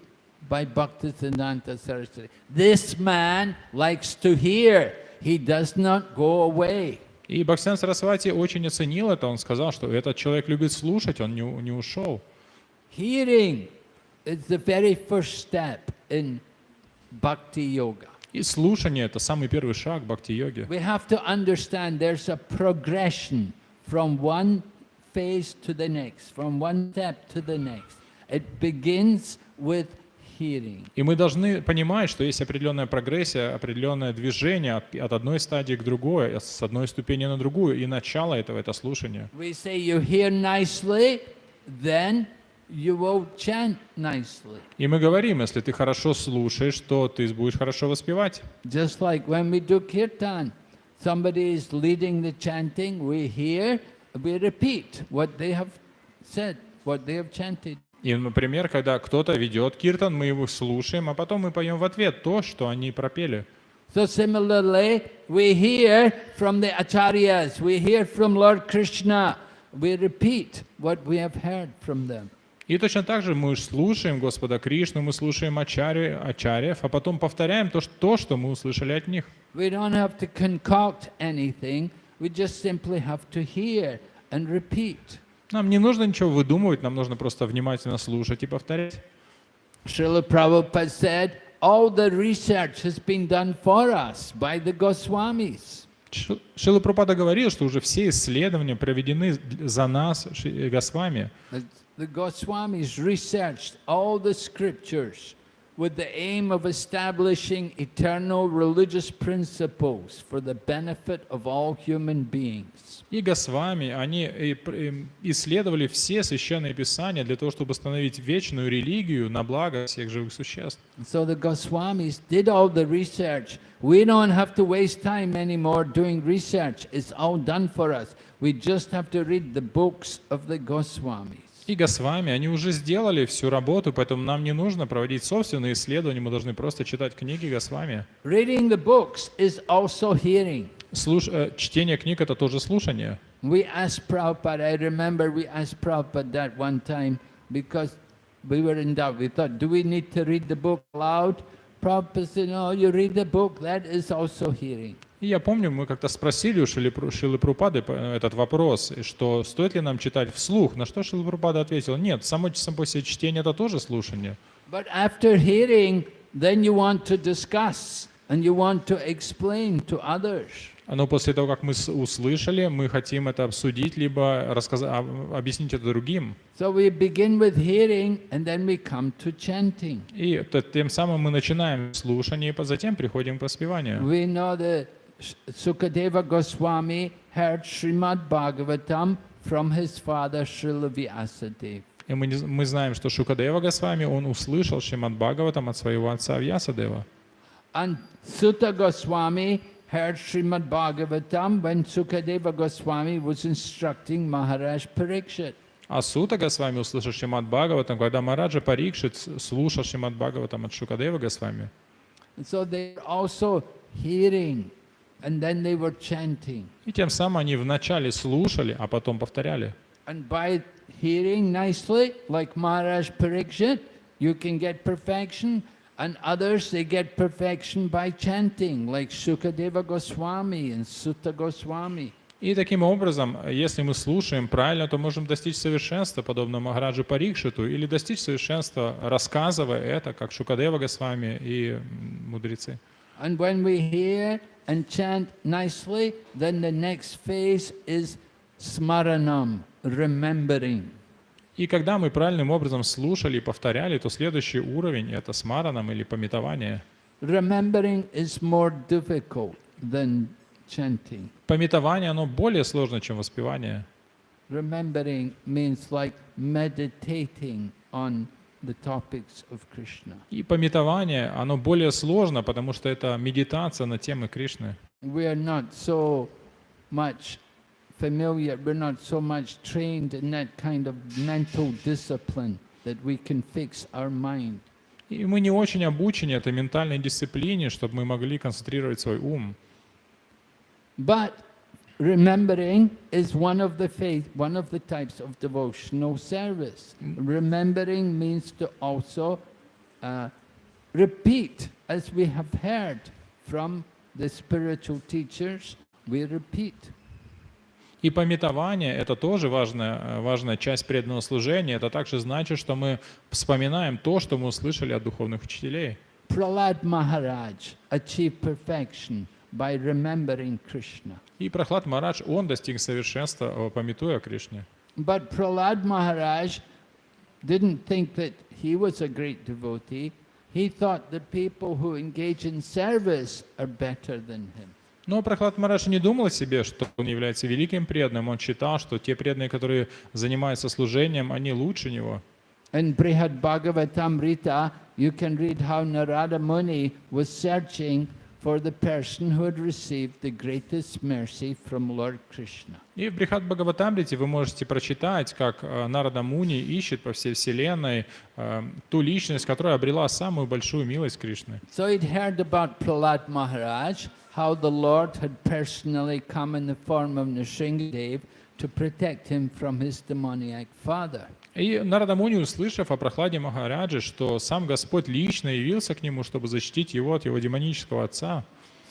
by Bhaktisiddhanta Saraswati. This man likes to hear. He does not go away. И Бхактисиан Сарасвати очень оценил это, он сказал, что этот человек любит слушать, он не, у- не ушел. Hearing is the very first step in yoga. И слушание — это самый первый шаг бхакти-йоги. We have to understand there's a progression from one phase to the next, from one step to the next. It begins with hearing. И мы должны понимать, что есть определенная прогрессия, определенное движение от, от одной стадии к другой, с одной ступени на другую, и начало этого — это слушание. We say you hear nicely, then you will chant nicely. И мы говорим, если ты хорошо слушаешь, то ты будешь хорошо воспевать. Just like when we do kirtan, somebody is leading the chanting, we hear, we repeat what they have said, what they have chanted. И, например, когда кто-то ведет киртан, мы его слушаем, а потом мы поем в ответ то, что они пропели. So similarly, we hear from the acharyas, we hear from Lord Krishna, we repeat what we have heard from them. И точно так же мы слушаем Господа Кришну, мы слушаем ачарьи, ачарьев, а потом повторяем то, что, то, что мы услышали от них. We don't have to concoct anything, we just simply have to hear and repeat. Нам не нужно ничего выдумывать, нам нужно просто внимательно слушать и повторять. Srila Prabhupada said, all the research has been done for us by the Goswamis. Ш- Шила Пропада говорил, что уже все исследования проведены за нас, Ши- Госвами. The, the Goswamis researched all the scriptures with the aim of establishing eternal religious principles for the benefit of all human beings. И Госвами, они и пр- им исследовали все священные писания для того, чтобы установить вечную религию на благо всех живых существ. So the Goswamis did all the research. We don't have to waste time anymore doing research. It's all done for us. We just have to read the books of the Goswamis. И Госвами, они уже сделали всю работу, поэтому нам не нужно проводить собственные исследования, мы должны просто читать книги Госвами. Reading the books is also hearing. Слуш- э, Чтение книг — это тоже слушание. We asked Prabhupada, I remember we asked Prabhupada that one time because we were in doubt. We thought, do we need to read the book aloud? Prabhupada said, no, you read the book, that is also hearing. И я помню, мы как-то спросили у Шилы, Пру- Шилы Прупады этот вопрос, что стоит ли нам читать вслух, на что Шила Прупада ответил, нет, само, по себе чтение — это тоже слушание. But after hearing, then you want to discuss and you want to explain to others. Но после того, как мы услышали, мы хотим это обсудить, либо рассказать, объяснить это другим. So we begin with hearing and then we come to chanting. И тем самым мы начинаем слушание, и затем приходим к воспеванию. We know Sh- Sukadeva Goswami heard Srimad Bhagavatam from his father Srila Vyasadeva. И мы, не з- мы знаем, что Шукадева Госвами, он услышал Шримад Бхагаватам от своего отца Вьясадева. And Sutta Goswami heard Srimad Bhagavatam when Sukadeva Goswami was instructing Maharaj Parikshit. А Сута Госвами услышал Шримад Бхагаватам, когда Мараджа Парикшит с- слушал Шримад Бхагаватам от Шукадева Госвами. And so they were also hearing and then they were chanting. И тем самым они вначале слушали, а потом повторяли. And by hearing nicely, like Maharaj Parikshit, you can get perfection. And others, they get perfection by chanting, like Sukadeva Goswami and Sutta Goswami. И таким образом, если мы слушаем правильно, то можем достичь совершенства, подобно Махараджу Парикшиту, или достичь совершенства, рассказывая это, как Шукадева Госвами и мудрецы. And when we hear and chant nicely, then the next phase is smaranam, remembering. И когда мы правильным образом слушали и повторяли, то следующий уровень — это смаранам или пометование. Remembering is more difficult than chanting. Пометование, оно более сложно, чем воспевание. Remembering means like meditating on the topics of Krishna. И пометование, оно более сложно, потому что это медитация на темы Кришны. We are not so much familiar, we're not so much trained in that kind of mental discipline that we can fix our mind. И мы не очень обучены этой ментальной дисциплине, чтобы мы могли концентрировать свой ум. But remembering is one of the faith, one of the types of devotional service. Remembering means to also uh, repeat, as we have heard from the spiritual teachers, we repeat. И пометование — это тоже важная, э, важная часть преданного служения. Это также значит, что мы вспоминаем то, что мы услышали от духовных учителей. Prahlad Maharaj achieved perfection by remembering Krishna. И Прохлад Марадж, он достиг совершенства, э, пометуя Кришне. But Prahlad Maharaj didn't think that he was a great devotee. He thought that people who engage in service are better than him. Но Прохлад Марадж не думал о себе, что он является великим преданным. Он считал, что те преданные, которые занимаются служением, они лучше него. In Brihad Bhagavatamrita, you can read how Narada Muni was searching for the person who had received the greatest mercy from Lord Krishna. И в Брихат Бхагаватамрите вы можете прочитать, как э, Нарада Муни ищет по всей вселенной э, ту личность, которая обрела самую большую милость Кришны. So he'd heard about Prahlad Maharaj, how the Lord had personally come in the form of Nrsingadev to protect him from his demoniac father. И Нарада Муни, услышав о прохладе Махараджи, что сам Господь лично явился к нему, чтобы защитить его от его демонического отца,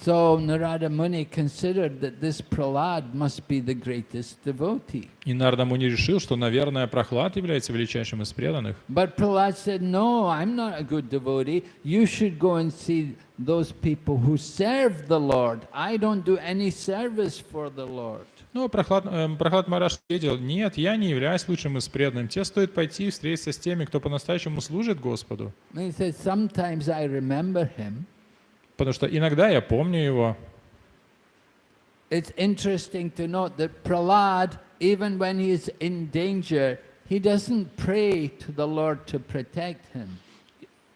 So Narada Muni considered that this Prahlad must be the greatest devotee. и Нарада Муни решил, что, наверное, Прохлад является величайшим из преданных. But Prahlad said, No, I'm not a good devotee. You should go and see those people who serve the Lord. I don't do any service for the Lord. Но Прохлад, э, Прохлад Мараш ответил, нет, я не являюсь лучшим из преданным. Тебе стоит пойти и встретиться с теми, кто по-настоящему служит Господу. Said, Sometimes I remember him. Потому что иногда я помню его. It's interesting to note that Prahlad, even when he is in danger, he doesn't pray to the Lord to protect him.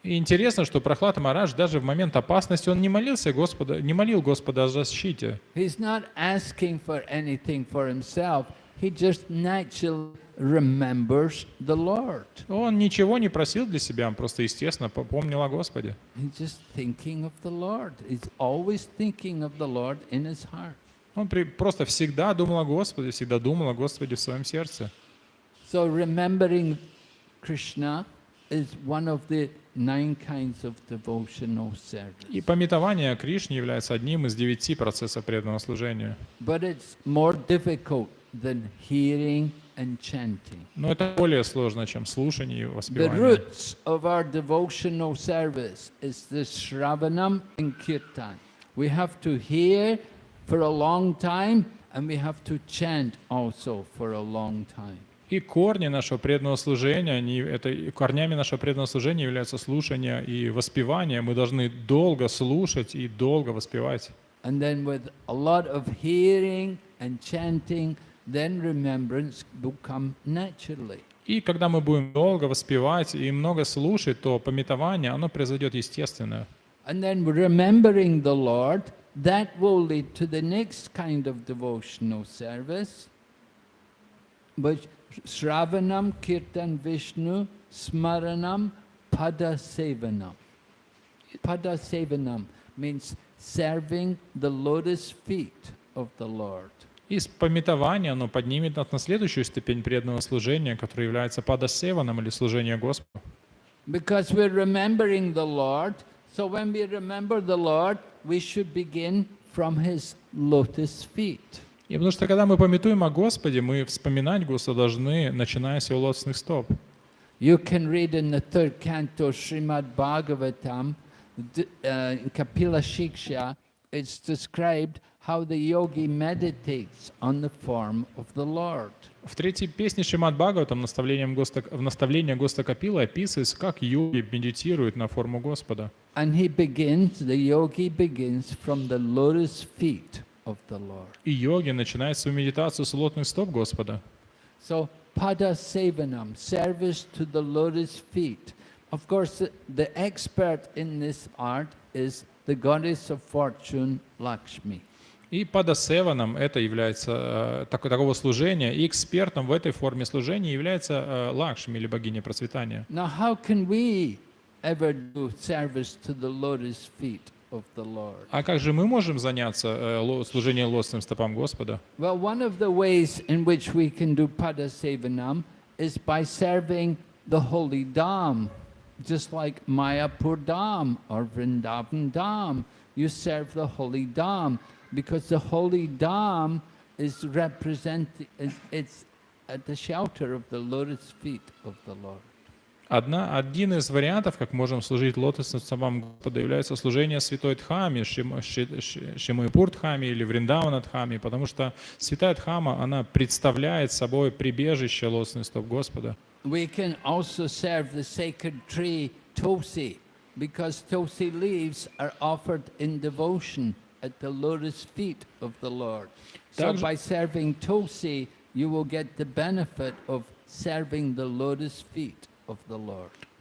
И интересно, что Прохлад Марадж даже в момент опасности он не молился Господа, не молил Господа о защите. He's not asking for anything for himself. He just naturally remembers the Lord. Он ничего не просил для себя, он просто естественно помнил о Господе. He's just thinking of the Lord. He's always thinking of the Lord in his heart. Он при- просто всегда думал о Господе, всегда думал о Господе в своем сердце. So remembering Krishna is one of the nine kinds of devotional service. И пометование о Кришне является одним из девяти процессов преданного служения. But it's more difficult than hearing and chanting. Но это более сложно, чем слушание и The воспевание. roots of our devotional service is the Shravanam and Kirtan. We have to hear for a long time and we have to chant also for a long time. И корни нашего преданного служения, они, это, корнями нашего преданного служения являются слушание и воспевание. Мы должны долго слушать и долго воспевать. And then with a lot of hearing and chanting, then remembrance will come naturally. И когда мы будем долго воспевать и много слушать, то пометование, оно произойдет естественно. And then remembering the Lord, that will lead to the next kind of devotional service, which Shravanam, Kirtan Vishnu, Smaranam, Pada Sevanam. Pada Sevanam means serving the lotus feet of the Lord. И с пометования оно поднимет нас на следующую ступень преданного служения, которая является падасеваном или служение Господу. Because we're remembering the Lord, so when we remember the Lord, we should begin from his lotus feet. И потому что когда мы пометуем о Господе, мы вспоминать Господа должны, начиная с его лотосных стоп. You can read in the third canto Srimad Bhagavatam, uh, Kapila Shiksha, it's described how the yogi meditates on the form of the Lord. В третьей песне Шимат Бхагаватам наставлением Госта, в наставлении Госта Капила описывается, как йоги медитируют на форму Господа. And he begins, the yogi begins from the lotus feet of the Lord. И йоги начинают свою медитацию с лотных стоп Господа. So, pada sevanam, service to the lotus feet. Of course, the, expert in this art is the goddess of fortune, Lakshmi. И падасеваном это является э, так- такого служения, и экспертом в этой форме служения является э, Лакшми или богиня процветания. Now, how can we ever do service to the lotus feet of the Lord? А как же мы можем заняться э, ло- служением лотосным стопам Господа? Well, one of the ways in which we can do pada sevanam is by serving the holy Dham, just like Mayapur Dham or Vrindavan Dham. You serve the holy Dham because the holy Dham is represent it's- it's at the shelter of the lotus feet of the Lord. Одна, один из вариантов, как можем служить лотосным стопам Господа, является служение святой Дхами, Шимайпур Дхами или Вриндавана Дхами, потому что святая Дхама, она представляет собой прибежище лотосных стоп Господа. We can also serve the sacred tree Tulsi, because Tulsi leaves are offered in devotion at the lotus feet of the Lord. So by serving Tulsi, you will get the benefit of serving the lotus feet.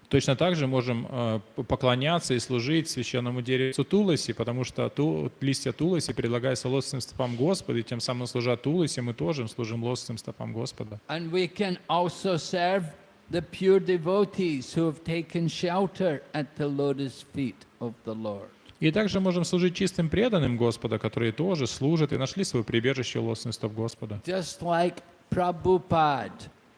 Точно так же можем э, поклоняться и служить священному дереву Туласи, потому что ту, листья Туласи предлагаются лотосным стопам Господа, и тем самым служа Туласи, мы тоже служим лотосным стопам Господа. And we can also serve the pure devotees who have taken shelter at the lotus feet of the Lord. И также можем служить чистым преданным Господа, которые тоже служат и нашли свое прибежище лотосных стоп Господа. Just like Prabhupada.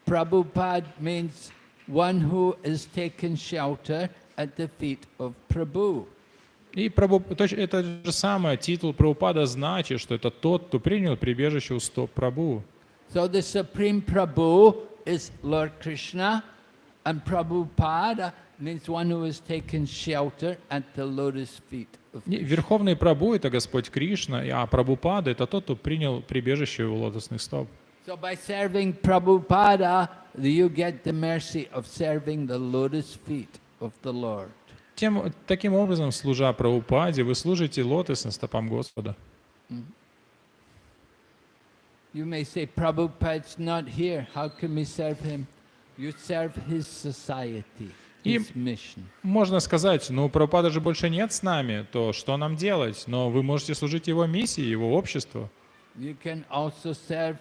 Prabhupada means one who is taken shelter at the feet of Prabhu. И точ- это же самое, титул Прабхупада значит, что это тот, кто принял прибежище у стоп Прабhu. So the Supreme Prabhu is Lord Krishna, and Prabhupada means one who has taken shelter at the lotus feet of Krishna. Верховный Прабhu — это Господь Кришна, а Прабхупада — это тот, кто принял прибежище у лотосных стоп. So by serving Prabhupada, you get the mercy of serving the lotus feet of the Lord. Тем, таким образом, служа Прабхупаде, вы служите лотосным стопам Господа. You may say, Prabhupada's not here. How can we serve him? You serve his society, mission. Можно сказать, ну, Прабхупада же больше нет с нами, то что нам делать? Но вы можете служить его миссии, его обществу. You can also serve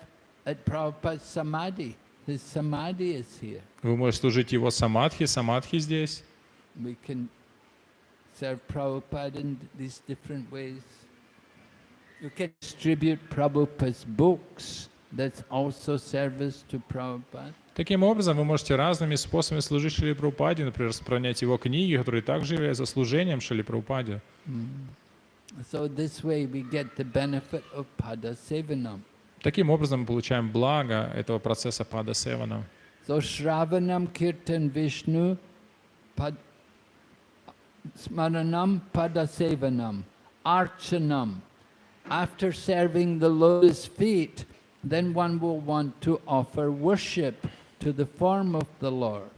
at Prabhupada's samadhi. His samadhi is here. Вы можете служить его самадхи, самадхи здесь. We can serve Prabhupada in these different ways. You can distribute Prabhupada's books. That's also service to Prabhupada. Таким образом, вы можете разными способами служить Шили Прабхупаде, например, распространять его книги, которые также являются служением Шили Прабхупаде. So this way we get the benefit of Pada Sevanam. Таким образом, мы получаем благо этого процесса Пада Севана. So Shravanam Kirtan Vishnu pad, Smaranam Pada Sevanam Archanam. After serving the lotus feet, then one will want to offer worship to the form of the Lord.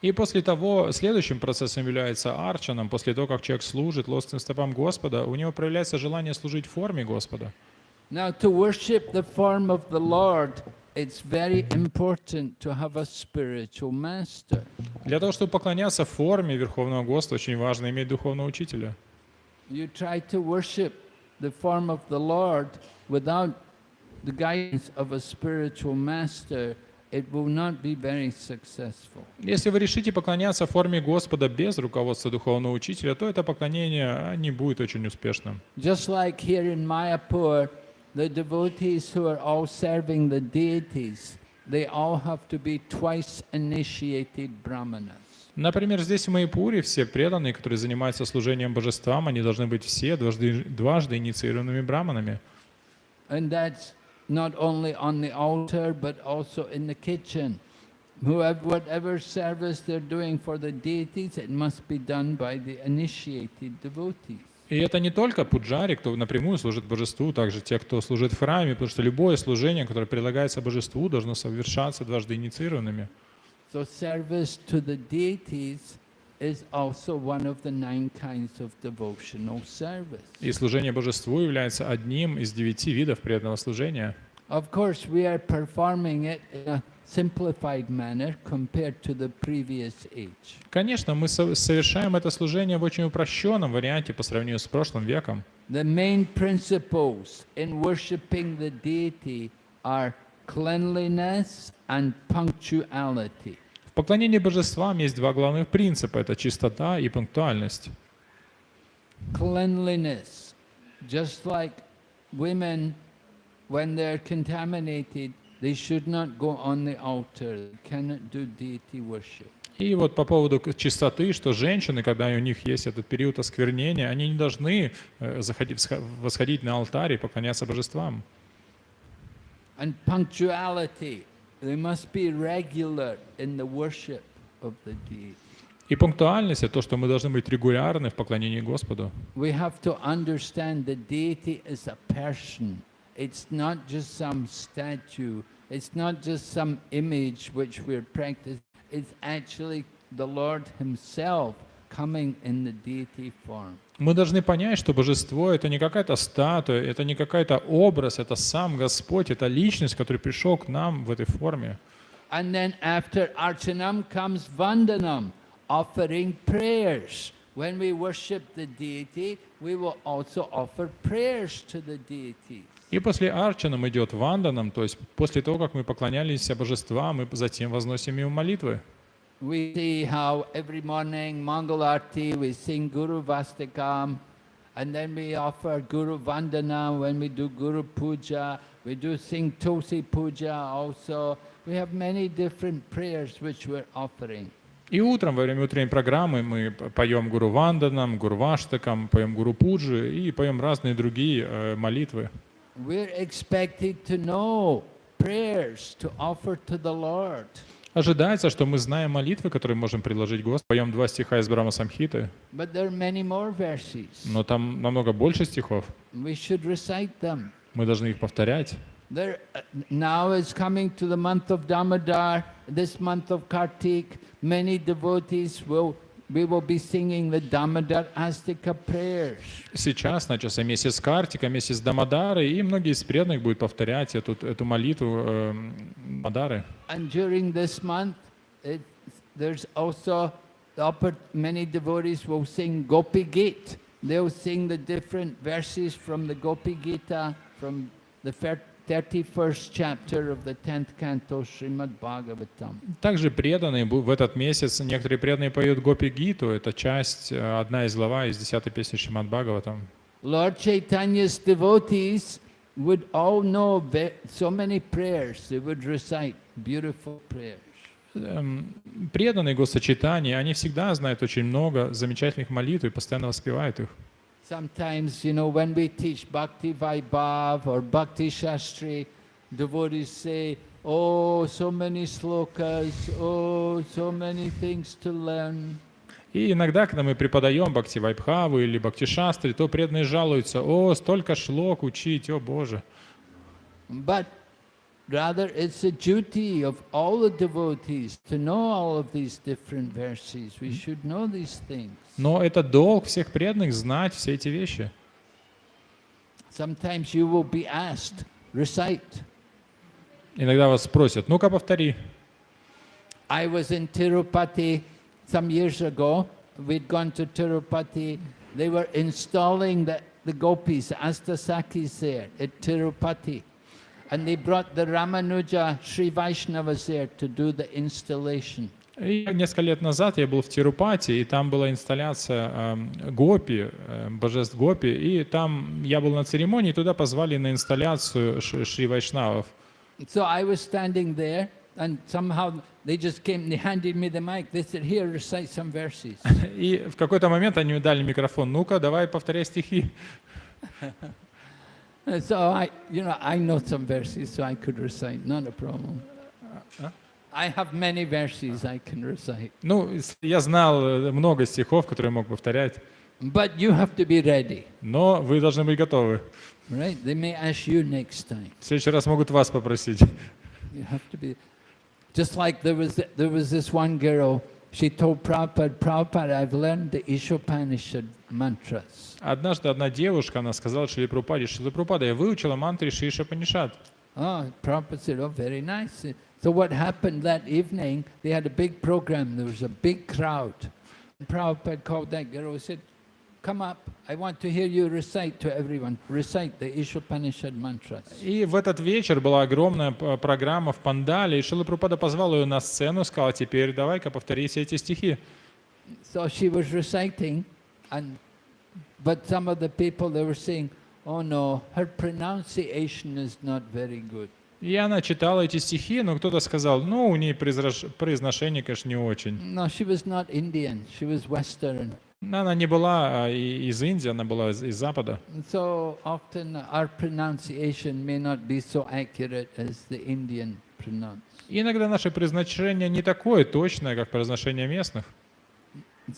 И после того, следующим процессом является арчаном, после того, как человек служит лостным стопам Господа, у него проявляется желание служить форме Господа. Now, to worship the form of the Lord, it's very important to have a spiritual master. Для того, чтобы поклоняться форме Верховного Господа, очень важно иметь духовного учителя. You try to worship the form of the Lord without the guidance of a spiritual master, it will not be very successful. Если вы решите поклоняться форме Господа без руководства духовного учителя, то это поклонение а, не будет очень успешным. Just like here in Mayapur, the devotees who are all serving the deities, they all have to be twice initiated brahmanas. Например, здесь в Майпуре все преданные, которые занимаются служением божествам, они должны быть все дважды, дважды инициированными браманами. And that's not only on the altar, but also in the kitchen. Whoever, whatever service they're doing for the deities, it must be done by the initiated devotees. И это не только пуджари, кто напрямую служит божеству, также те, кто служит в храме, потому что любое служение, которое предлагается божеству, должно совершаться дважды инициированными. So service to the deities is also one of the nine kinds of devotional service. И служение божеству является одним из девяти видов преданного служения. Of course, we are performing it in a simplified manner compared to the previous age. Конечно, мы со- совершаем это служение в очень упрощенном варианте по сравнению с прошлым веком. The main principles in worshipping the deity are cleanliness and punctuality. В поклонении божествам есть два главных принципа – это чистота и пунктуальность. Cleanliness, just like women, when they're contaminated, they should not go on the altar, they cannot do deity worship. И вот по поводу чистоты, что женщины, когда у них есть этот период осквернения, они не должны э, заходить, восходить на алтарь и поклоняться божествам. And punctuality, they must be regular in the worship of the deity. И пунктуальность — это то, что мы должны быть регулярны в поклонении Господу. We have to understand the deity is a person. It's not just some statue. It's not just some image which we're practicing. It's actually the Lord Himself coming in the deity form. Мы должны понять, что божество — это не какая-то статуя, это не какой-то образ, это сам Господь, это личность, который пришел к нам в этой форме. And then after Archanam comes Vandanam, offering prayers. When we worship the deity, we will also offer prayers to the deity. И после Арчанам идет Ванданам, то есть после того, как мы поклонялись божествам, мы затем возносим ему молитвы. We see how every morning Mangal Arti we sing Guru Vastakam and then we offer Guru Vandana when we do Guru Puja. We do sing Tulsi Puja also. We have many different prayers which we're offering. И утром, во время утренней программы, мы поем Гуру Ванданам, Гуру Ваштакам, поем Гуру Пуджи и поем разные другие э, молитвы. We're expected to know prayers to offer to the Lord. Ожидается, что мы знаем молитвы, которые можем предложить Господу. Поем два стиха из Брама Самхиты, But there are many more verses. но там намного больше стихов. Мы должны их повторять. There, uh, now is coming to the month of Damodar, this month of Kartik. Many devotees will, we will be singing the Damodar Astika prayers. Сейчас начался месяц Картика, месяц Дамадары, и многие из преданных будут повторять эту, эту молитву э, Мадары. And during this month, it, there's also the oppor- many devotees will sing Gopi Gita. They'll sing the different verses from the Gopi Gita, from the fir- 31st chapter of the 10th canto Srimad Bhagavatam. Также преданные в этот месяц, некоторые преданные поют Гопи Гиту, это часть, э, одна из глава из 10 песни Шримад Бхагаватам. Lord Chaitanya's devotees would all know so many prayers. They would recite beautiful prayers. Эм, Преданные Госочитания, они всегда знают очень много замечательных молитв и постоянно воспевают их. Sometimes, you know, when we teach Bhakti Vaibhav or Bhakti Shastri, devotees say, Oh, so many slokas, oh, so many things to learn. И иногда, когда мы преподаем Бхакти Вайбхаву или Бхакти Шастри, то преданные жалуются, о, столько шлок учить, о Боже. But rather, it's a duty of all the devotees to know all of these different verses. We should know these things. Но это долг всех преданных знать все эти вещи. Sometimes you will be asked, recite. Иногда вас спросят, ну-ка повтори. I was in Tirupati some years ago. We'd gone to Tirupati. They were installing the, the gopis, Astasakis there at Tirupati. And they brought the Ramanuja Sri Vaishnavas there to do the installation. И несколько лет назад я был в Тирупати, и там была инсталляция эм, Гопи, э, божеств Гопи, и там я был на церемонии, туда позвали на инсталляцию Шри Вайшнавов. So I was standing there, and somehow they just came, they handed me the mic. They said, Here, recite some verses. И в какой-то момент они мне дали микрофон, ну-ка, давай повторяй стихи. So I, you know, I know some verses, so I could recite, not a problem. I have many verses I can recite. Ну, я знал э, много стихов, которые мог повторять, But you have to be ready, но вы должны быть готовы. right? They may ask you next time. В следующий раз могут вас попросить. You have to be. Just like there was, there was this one girl, she told Prabhupada, Prabhupada, I've learned the Ishopanishad mantras. Однажды одна девушка, она сказала Шри Прупаде, Шри Прупада, я выучила мантры Шиша Панишат. Oh, Prabhupada said, oh, very nice. So what happened that evening, they had a big program, there was a big crowd. Prabhupada called that girl and said, come up, I want to hear you recite to everyone, recite the Ishopanishad mantras. И в этот вечер была огромная п- программа в Пандале, и Шила Прупада позвал ее на сцену и сказал, теперь давай-ка повтори все эти стихи. So she was reciting, and but some of the people they were saying, "Oh no, her pronunciation is not very good." И она читала эти стихи, но кто-то сказал, ну, у нее произношение, конечно, не очень. No, she was not Indian; she was Western. Она не была а, из Индии, она была из, из Запада. So often our pronunciation may not be so accurate as the Indian pronounce. Иногда наше произношение не такое точное, как произношение местных.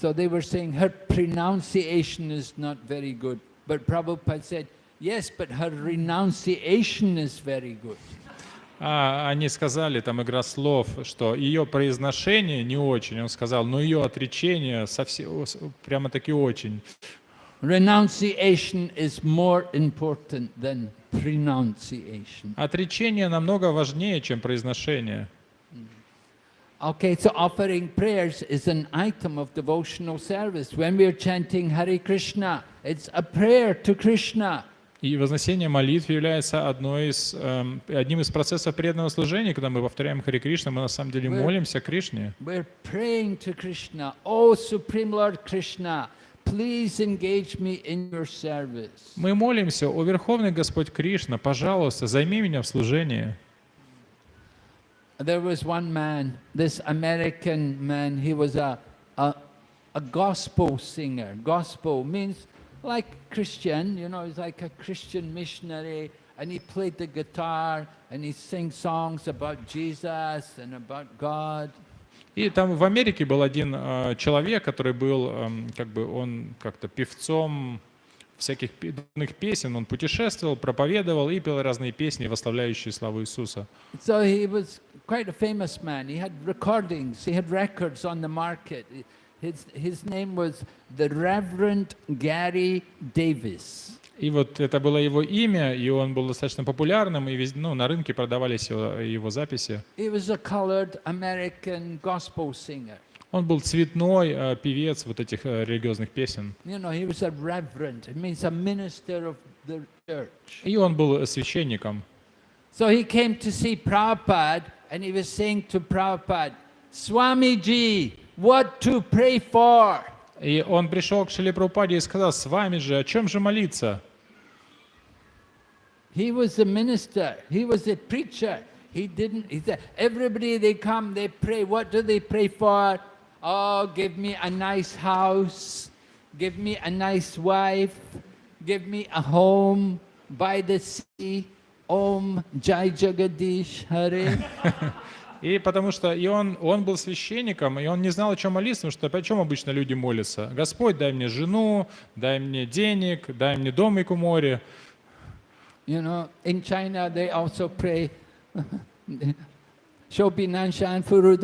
So they were saying her pronunciation is not very good. But Prabhupada said, yes, but her renunciation is very good. А они сказали, там игра слов, что ее произношение не очень. Он сказал, но ее отречение совсем, прямо таки очень. Renunciation is more important than pronunciation. Отречение намного важнее, чем произношение. Okay, so offering prayers is an item of devotional service. When we are chanting Hare Krishna, it's a prayer to Krishna. И вознесение молитв является одной из, эм, одним из процессов преданного служения, когда мы повторяем Хари Кришна, мы на самом деле We're- молимся Кришне. We're praying to Krishna. Oh, Supreme Lord Krishna, please engage me in your service. Мы молимся, о Верховный Господь Кришна, пожалуйста, займи меня в служении. There was one man, this American man, he was a, a, a gospel singer. Gospel means like Christian, you know, he's like a Christian missionary, and he played the guitar and he sings songs about Jesus and about God. И там в Америке был один э, человек, который был, эм, как бы, он как-то певцом всяких пе- духовных песен, он путешествовал, проповедовал и пел разные песни, восславляющие славу Иисуса. So he was quite a famous man. He had recordings, he had records on the market. His, his name was the Reverend Gary Davis. И вот это было его имя, и он был достаточно популярным, и вез- ну, на рынке продавались его, его записи. He was a colored American gospel singer. Он был цветной э, певец вот этих э, религиозных песен. You know, he was a reverend. It means a minister of the church. И он был священником. So he came to see Prabhupada and he was saying to Prabhupada, Swamiji, what to pray for? И он пришел к Шиле Прабхупаде и сказал, с вами же, о чем же молиться? He was a minister. He was a preacher. He didn't, he said, everybody they come, they pray. What do they pray for? Oh, give me a nice house. Give me a nice wife. Give me a home by the sea. Om Jai Jagadish Hare. И потому что и он, он был священником, и он не знал, о чем молиться, потому что о чем обычно люди молятся? Господь, дай мне жену, дай мне денег, дай мне домик у моря. You know, in China they also pray. Shobi Nanshan Furu.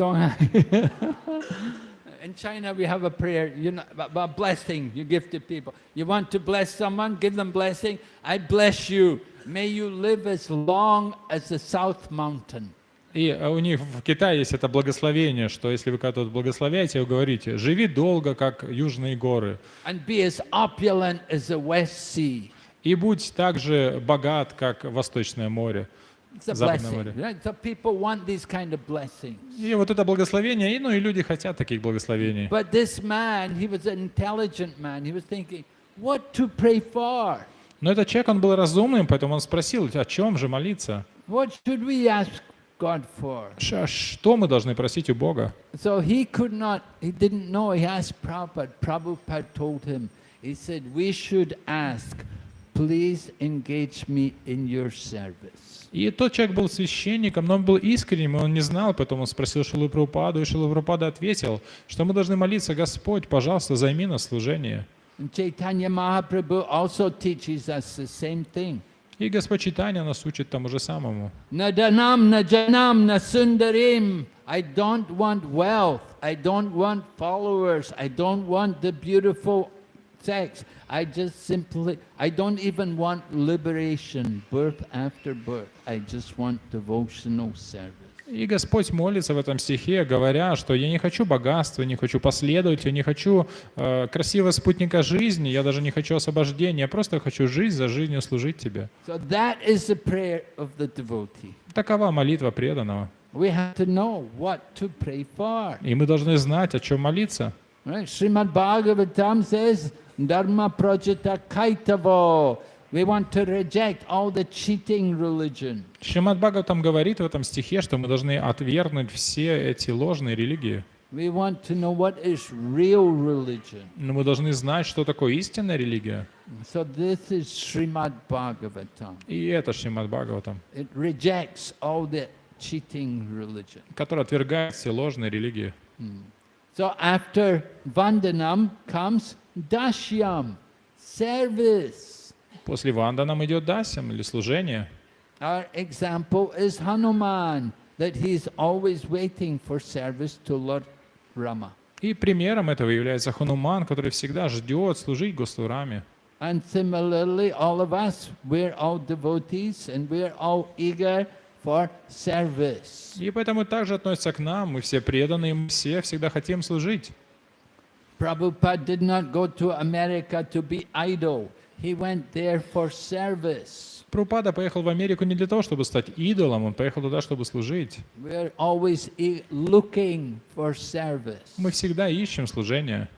In China we have a prayer, you know, a a blessing you give to people. You want to bless someone, give them blessing. I bless you. May you live as long as the South Mountain. И э, у них в Китае есть это благословение, что если вы кого-то благословляете, вы говорите, живи долго, как южные горы, And be as opulent as the West Sea. и будь так же богат, как Восточное море. It's a Западное blessing. море. Right? So people want these kind of blessings. И вот это благословение, и, ну и люди хотят таких благословений. But this man, he was an intelligent man. He was thinking, what to pray for? Но этот человек, он был разумным, поэтому он спросил, о чем же молиться? What should we ask God for? Ш- Что мы должны просить у Бога? So he could not, he didn't know. He asked Prabhupada. Prabhupada told him, he said, we should ask, please engage me in your service. И тот человек был священником, но он был искренним, и он не знал, поэтому он спросил Шилу Прабхупаду, и Шилу Прабхупада ответил, что мы должны молиться, Господь, пожалуйста, займи нас служение. And Chaitanya Mahaprabhu also teaches us the same thing. И Господь Читания нас учит тому же самому. Nadanam najanam nasundarim. I don't want wealth. I don't want followers. I don't want the beautiful sex. I just simply, I don't even want liberation, birth after birth. I just want devotional service. И Господь молится в этом стихе, говоря, что я не хочу богатства, не хочу последователя, не хочу э, красивого спутника жизни, я даже не хочу освобождения, я просто хочу жизнь за жизнью служить Тебе. So that is the prayer of the devotee. Такова молитва преданного. We have to know what to pray for. И мы должны знать, о чем молиться. Right? Srimad Bhagavatam says, Dharma kaitavo. We want to reject all the cheating religion. Шримад Бхагаватам говорит в этом стихе, что мы должны отвергнуть все эти ложные религии. We want to know what is real religion. Но мы должны знать, что такое истинная религия. So this is Srimad Bhagavatam. И это Шримад Бхагаватам. It rejects all the cheating religion. который отвергает все ложные религии. So after Vandanam comes Dashyam, service. После Ванда нам идет дасям или служение. Our example is Hanuman, that he's always waiting for service to Lord Rama. И примером этого является Хануман, который всегда ждет служить Госвараме. And similarly, all of us, we're all devotees and we're all eager for service. И поэтому также относится к нам, мы все преданные, мы все всегда хотим служить. Prabhupada did not go to America to be idle. He went there for service. Прупада поехал в Америку не для того, чтобы стать идолом, он поехал туда, чтобы служить. We're always looking for service. Мы всегда ищем служение.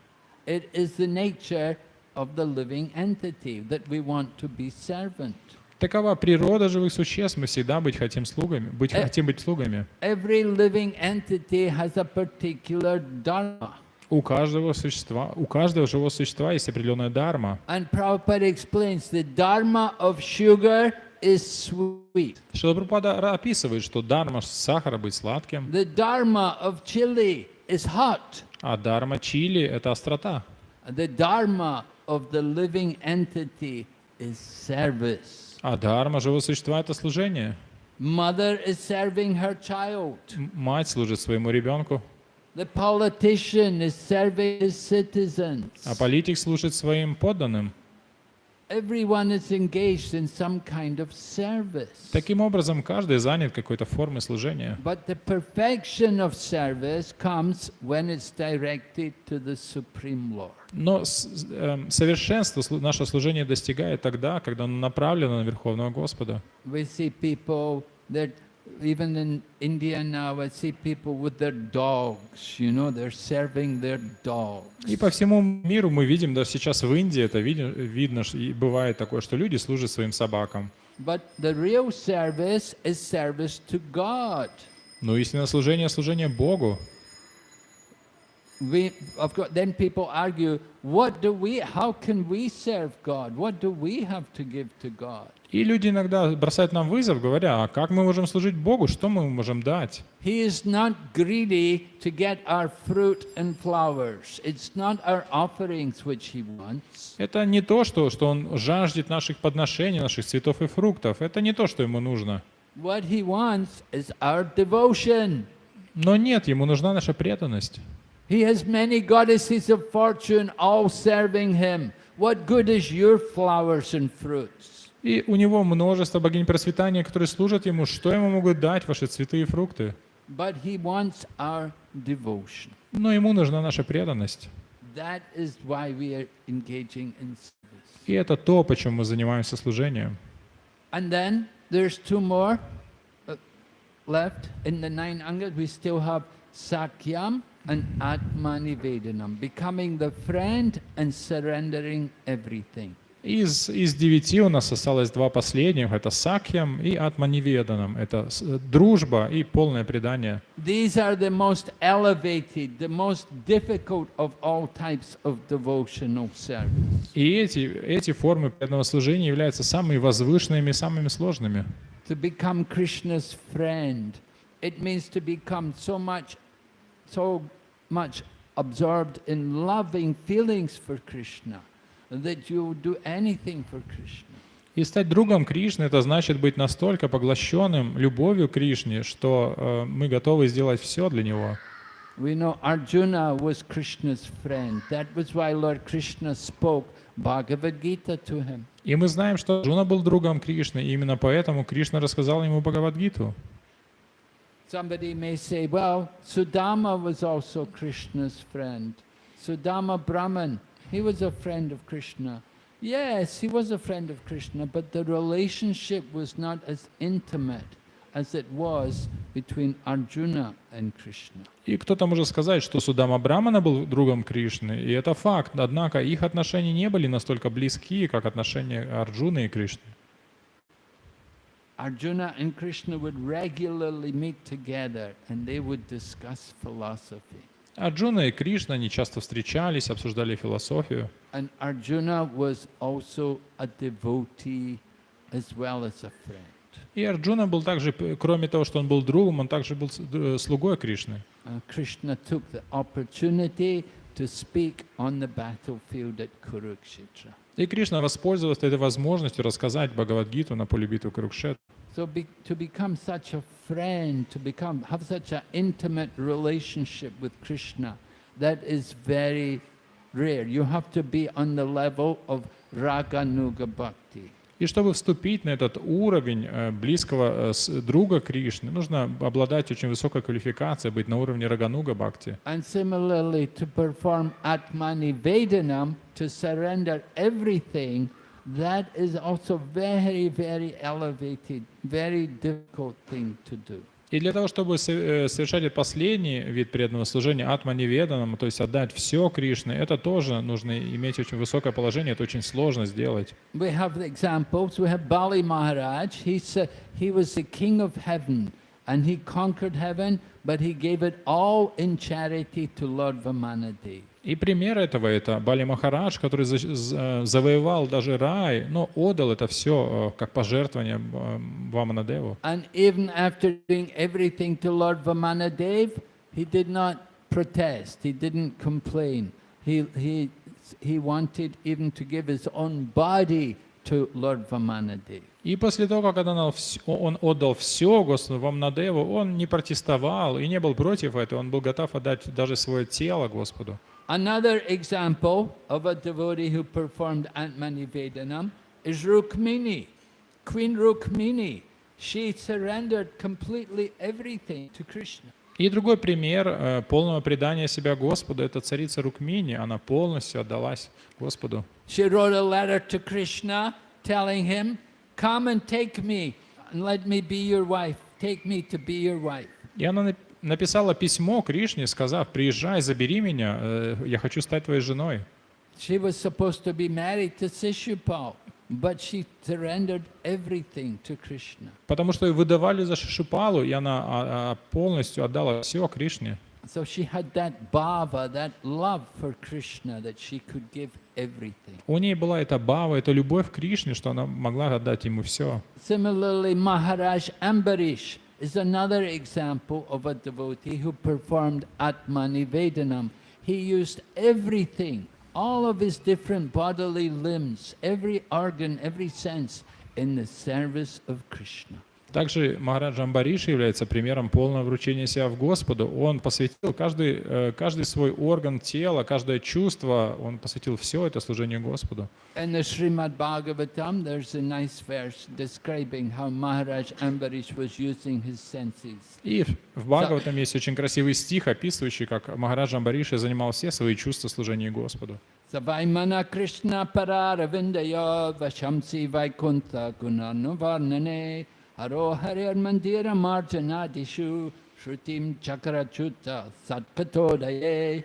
It is the nature of the living entity that we want to be servant. Такова природа живых существ, мы всегда быть хотим слугами, быть Э. хотим быть слугами. Every living entity has a particular dharma. У каждого существа, у каждого живого существа есть определенная дарма. And Prabhupada explains the dharma of sugar is sweet. Шилапрапада описывает, что дарма сахара быть сладким, The dharma of chili is hot. а дарма чили — это острота. The dharma of the living entity is service. А дарма живого существа — это служение. Mother is serving her child. Мать служит своему ребенку, The politician is serving his citizens. а политик служит своим подданным. Everyone is engaged in some kind of service. Таким образом, каждый занят какой-то формой служения. But the perfection of service comes when it's directed to the Supreme Lord. Но эм, совершенство наше служение достигает тогда, когда оно направлено на Верховного Господа. We see people that even in India now, I see people with their dogs, you know, they're serving their dogs. И по всему миру мы видим, да сейчас в Индии это видно, ш- и бывает такое, что люди служат своим собакам. But the real service is service to God. Но истинное служение — служение Богу. We, of course, then people argue, what do we, how can we serve God? What do we have to give to God? И люди иногда бросают нам вызов, говоря, а как мы можем служить Богу, что мы можем дать? He is not greedy to get our fruit and flowers. It's not our offerings which he wants. Это не то, что, что Он жаждет наших подношений, наших цветов и фруктов. Это не то, что Ему нужно. What he wants is our devotion. Но нет, Ему нужна наша преданность. He has many goddesses of fortune all serving him. What good is your flowers and fruits? И у Него множество богинь процветания, которые служат Ему. Что Ему могут дать ваши цветы и фрукты? But he wants our devotion. Но Ему нужна наша преданность. That is why we are engaging in service. И это то, почему мы занимаемся служением. And then there's two more uh, left. In the nine angas, we still have Sakyam and Atmanivedanam, becoming the friend and surrendering everything. Из, из девяти у нас осталось два последних. Это Сакьям и Атманиведанам. Это э, дружба и полное предание. These are the most elevated, the most difficult of all types of devotional service. И эти, эти формы преданного служения являются самыми возвышенными и самыми сложными. To become Krishna's friend, it means to become so much, so much absorbed in loving feelings for Krishna that you will do anything for Krishna. И стать другом Кришны — это значит быть настолько поглощенным любовью Кришне, что э, мы готовы сделать все для Него. We know Arjuna was Krishna's friend. That was why Lord Krishna spoke Bhagavad Gita to him. И мы знаем, что Джуна был другом Кришны, и именно поэтому Кришна рассказал ему Бхагавадгиту. Somebody may say, well, Sudama was also Krishna's friend. Sudama Brahman, he was a friend of Krishna. Yes, he was a friend of Krishna, but the relationship was not as intimate as it was between Arjuna and Krishna. И кто-то может сказать, что Судама Брамана был другом Кришны, и это факт. Однако их отношения не были настолько близки, как отношения Арджуны и Кришны. Arjuna and Krishna would regularly meet together and they would discuss philosophy. Арджуна и Кришна, они часто встречались, обсуждали философию. And Arjuna was also a devotee as well as a friend. И Арджуна был также, п- кроме того, что он был другом, он также был с- д- э, слугой Кришны. Uh, Krishna took the opportunity to speak on the battlefield at Kurukshetra. И Кришна воспользовался этой возможностью рассказать Бхагавадгиту на поле битвы Курукшет. So be, to become such a friend, to become have such an intimate relationship with Krishna, that is very rare. You have to be on the level of Raganuga Bhakti. И чтобы вступить на этот уровень э, близкого э, друга Кришны, нужно обладать очень высокой квалификацией, быть на уровне Рагануга Бхакти. That is also very, very elevated, very difficult thing to do. И для того, чтобы э, совершать последний вид преданного служения, атманиведанам, то есть отдать все Кришне, это тоже нужно иметь очень высокое положение, это очень сложно сделать. We have examples. We have Bali Maharaj. He's a, he was the king of heaven and he conquered heaven, but he gave it all in charity to Lord Vamanadev. И пример этого это Бали Махарадж, который э, завоевал даже рай, но отдал это все как пожертвование э, Ваманадеву. And even after doing everything to Lord Vamanadev, he did not protest, he didn't complain. He, he, he wanted even to give his own body to Lord Vamanadev. И после того, как он отдал вс- он отдал все Господу Вамнадеву, он не протестовал и не был против этого, он был готов отдать даже свое тело Господу. Another example of a devotee who performed Atmani Vedanam is Rukmini, Queen Rukmini. She surrendered completely everything to Krishna. И другой пример э, полного предания себя Господу – это царица Рукмини. Она полностью отдалась Господу. She wrote a letter to Krishna telling him, Come and take me and let me be your wife. Take me to be your wife. И она нап- написала письмо Кришне, сказав, приезжай, забери меня, э, я хочу стать твоей женой. She was supposed to be married to Sishupal, but she surrendered everything to Krishna. Потому что ее выдавали за Шишупалу, и она а, а, полностью отдала все Кришне. So she had that bhava, that love for Krishna, that she could give everything. У ней была эта бава, эта любовь к Кришне, что она могла отдать ему все. Similarly, Maharaj Ambarish is another example of a devotee who performed Atmani Vedanam. He used everything, all of his different bodily limbs, every organ, every sense, in the service of Krishna. Также Махараджа Амбариши является примером полного вручения себя в Господу. Он посвятил каждый, э, каждый свой орган тела, каждое чувство, он посвятил все это служению Господу. И в- Бхагаватам есть очень красивый стих, описывающий, как Махараджа Амбариши занимал все свои чувства в служении Господу. Savaimana Krishna Pararavindaya Vashamsi Haro Harir Mandira Marjanadishu Shrutim Chakrachuta Satkatodaye.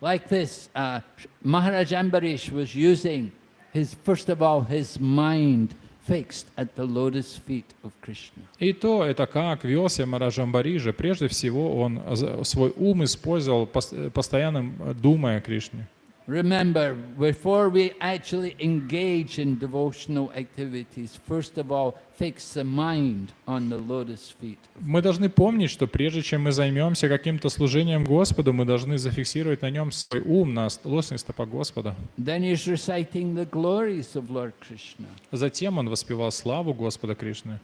Like this, uh, Maharaj Ambarish was using his, first of all, his mind fixed at the lotus feet of Krishna. И то, это как вел себя Махараджа Амбарижа. Прежде всего, он за- свой ум использовал, пос- постоянно э, думая о Кришне. Remember, before we actually engage in devotional activities, first of all, fix the mind on the lotus feet. Мы должны помнить, что прежде чем мы займемся каким-то служением Господу, мы должны зафиксировать на нем свой ум, на лосных стопах Господа. Then he's reciting the glories of Lord Krishna. Затем он воспевал славу Господа Кришны.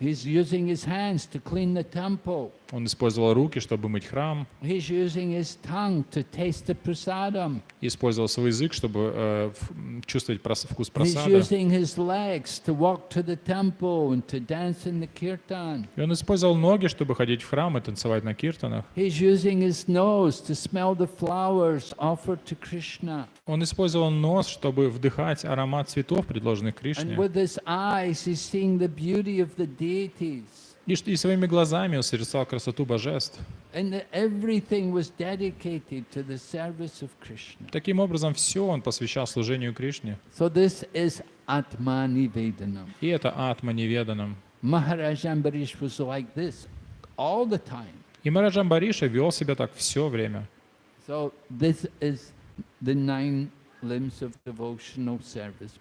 Он использовал руки, чтобы мыть храм, использовал свой язык, чтобы э, чувствовать вкус просада. И он использовал ноги, чтобы ходить в храм и танцевать на киртанах. He's using his nose to smell the flowers offered to Krishna. Он использовал нос, чтобы вдыхать аромат цветов, предложенных Кришне. with his eyes, he's seeing the beauty of the deities. И, своими глазами он созерцал красоту божеств. And that everything was dedicated to the service of Krishna. Таким образом, все он посвящал служению Кришне. So this is Atmani Vedanam. И это атма неведанным. Maharaj Ambarish was like this all the time. И Мараджа Амбариша вел себя так все время. So this is the nine limbs of devotional service,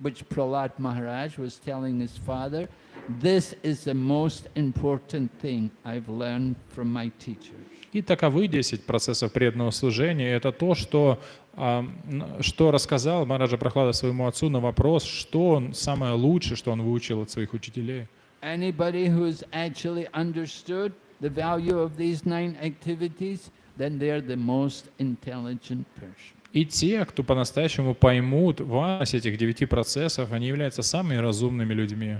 which Prahlad Maharaj was telling his father This is the most important thing I've learned from my teachers. И таковы 10 процессов преданного служения. Это то, что, а, что рассказал Мараджа Прохлада своему отцу на вопрос, что он самое лучшее, что он выучил от своих учителей. Anybody who's actually understood the value of these nine activities, then they're the most intelligent person. И те, кто по-настоящему поймут важность этих девяти процессов, они являются самыми разумными людьми.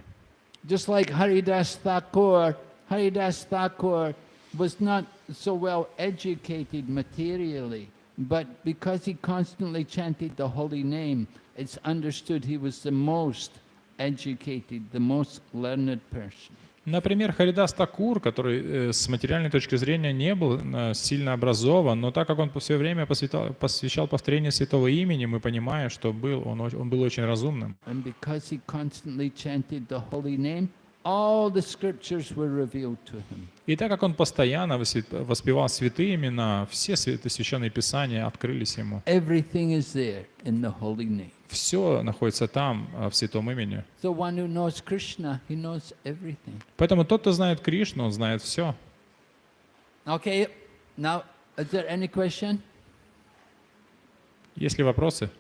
Just like Haridas Thakur, Haridas Thakur was not so well educated materially, but because he constantly chanted the holy name, it's understood he was the most educated, the most learned person. Например, Харидас Такур, который э, с материальной точки зрения не был э, сильно образован, но так как он все время посвятал- посвящал повторению святого имени, мы понимаем, что был, он, он был очень разумным. Name, all the scriptures were revealed to him. И так как он постоянно воспевал святые имена, все священные писания открылись ему. Everything is there in the holy name. Все находится там, э, в святом имени. So one who knows Krishna, he knows everything. Поэтому тот, кто знает Кришну, он знает все. Okay, now, is there any question? Есть ли вопросы?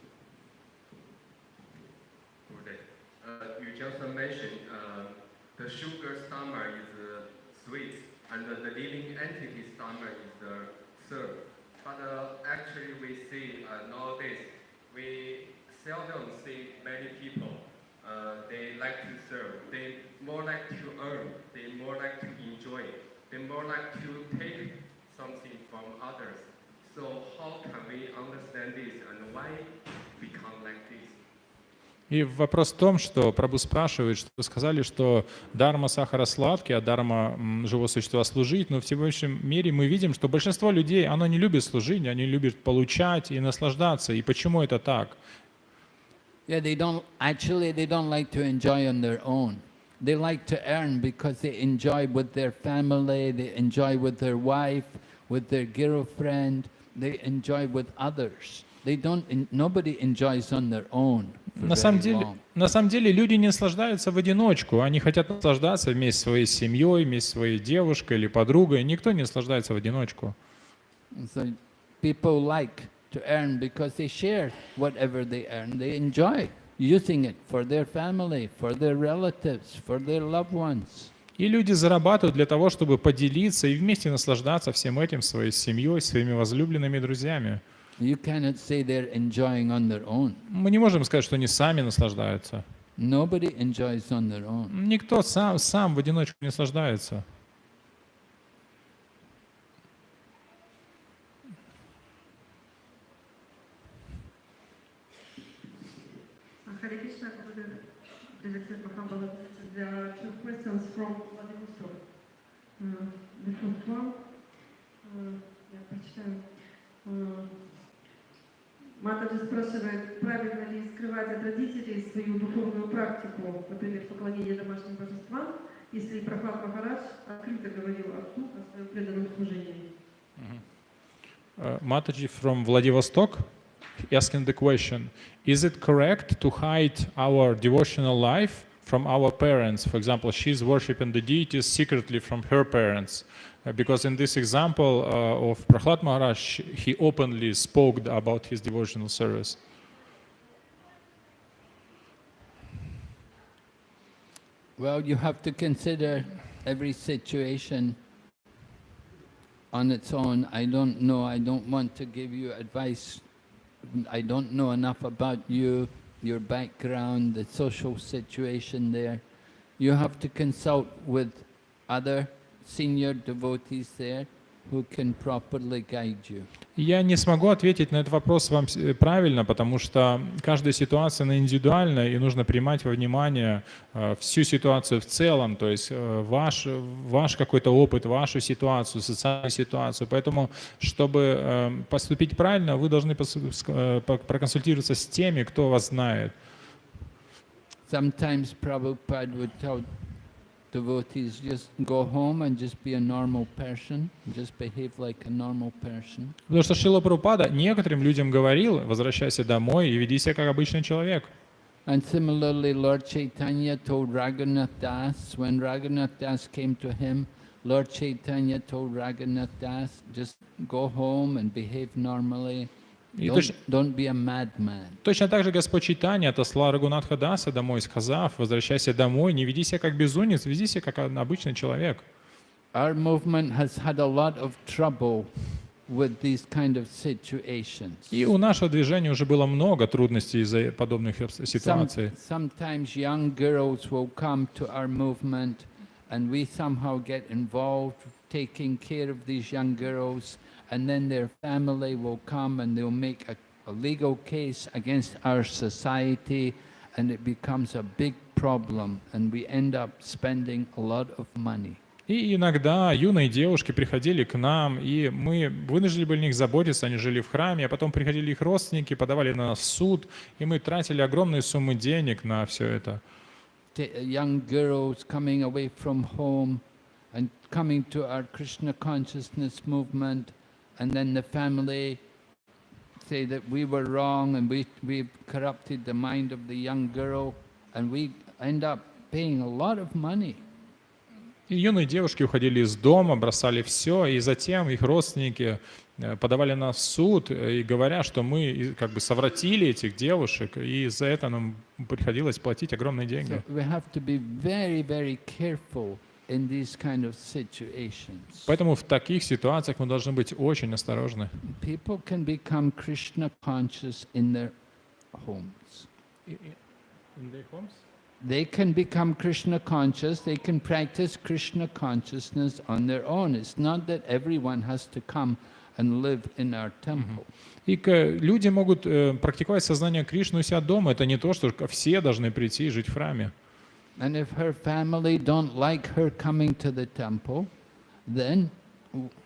The the living entity stomach is the serve. But uh, actually we see uh, nowadays, we seldom see many people, uh, they like to serve. They more like to earn, they more like to enjoy, they more like to take something from others. So how can we understand this and why become like this? И вопрос в том, что Прабу спрашивает, что сказали, что дарма сахара сладкий, а дарма живого существа служить, но в сегодняшнем мире мы видим, что большинство людей, оно не любит служить, они любят получать и наслаждаться. И почему это так? Yeah, they don't, actually, they don't like to enjoy on their own. They like to earn because they enjoy with their family, they enjoy with their wife, with their girlfriend, they enjoy with others. They don't, nobody enjoys on their own. На самом, деле, на самом деле люди не наслаждаются в одиночку, они хотят наслаждаться вместе со своей семьей, вместе со своей девушкой или подругой. Никто не наслаждается в одиночку. And So people like to earn because they share whatever they earn. They enjoy using it for their family, for their relatives, for their loved ones. И люди зарабатывают для того, чтобы поделиться и вместе наслаждаться всем этим своей семьей, своими возлюбленными друзьями. You cannot say they're enjoying on their own. Мы не можем сказать, что они сами наслаждаются. Nobody enjoys on their own. Никто сам, сам в одиночку не наслаждается. Hare Krishna, Gurudev. Director Mahambala. There are two questions from Vladivostok. Uh, The first one, uh, я прочитаю. Uh, Матаджи спрашивает, правильно ли скрывать от родителей свою духовную практику, например, поклонение домашним божествам, если Прабхат Махарадж открыто говорил отцу о своем преданном служении. Uh, Mataji from Vladivostok asking the question Is it correct to hide our devotional life from our parents? For example, she's worshipping the deities secretly from her parents. Uh, because in this example uh, of Prahlad Maharaj, he openly spoke about his devotional service. Well, you have to consider every situation on its own. I don't know, I don't want to give you advice. I don't know enough about you, your background, the social situation there. You have to consult with other senior devotees there who can properly guide you. Я не смогу ответить на этот вопрос вам э, правильно, потому что каждая ситуация она индивидуальна, и нужно принимать во внимание э, всю ситуацию в целом, то есть э, ваш, ваш какой-то опыт, вашу ситуацию, социальную ситуацию. Поэтому, чтобы поступить правильно, вы должны проконсультироваться с теми, кто вас знает. Sometimes Prabhupada would tell devotees, just go home and just be a normal person, just behave like a normal person. Потому что Шила Прабхупада некоторым людям говорил, возвращайся домой и веди себя как обычный человек. And similarly, Lord Chaitanya told Raghunath Das, when Raghunath Das came to him, Lord Chaitanya told Raghunath Das, just go home and behave normally. И Don't, точ- don't be a madman. Точно так же Господь Читания отослал Рагунатха Даса домой, сказав, возвращайся домой, не веди себя как безумец, веди себя как обычный человек. Our movement has had a lot of trouble with these kind of situations. И у нашего движения уже было много трудностей из-за подобных ситуаций. sometimes young girls will come to our movement and we somehow get involved taking care of these young girls and then their family will come and they'll make a, a legal case against our society and it becomes a big problem and we end up spending a lot of money. И иногда юные девушки приходили к нам, и мы вынуждены были о них заботиться, они жили в храме, а потом приходили их родственники, подавали на нас в суд, и мы тратили огромные суммы денег на все это. Ta- young girls coming away from home and coming to our Krishna consciousness movement, and then the family say that we were wrong and we we corrupted the mind of the young girl, and we end up paying a lot of money. И юные девушки уходили из дома, бросали все, и затем их родственники э, подавали нас в суд, э, и говоря, что мы и, как бы совратили этих девушек, и за это нам приходилось платить огромные деньги. So we have to be very, very careful in these kind of situations. Поэтому в таких ситуациях мы должны быть очень осторожны. People can become Krishna conscious in their homes. They can become Krishna conscious, they can practice Krishna consciousness on their own. It's not that everyone has to come and live in our temple. И к- люди могут э, практиковать сознание Кришны у себя дома. Это не то, что все должны прийти и жить в храме. And if her family don't like her coming to the temple, then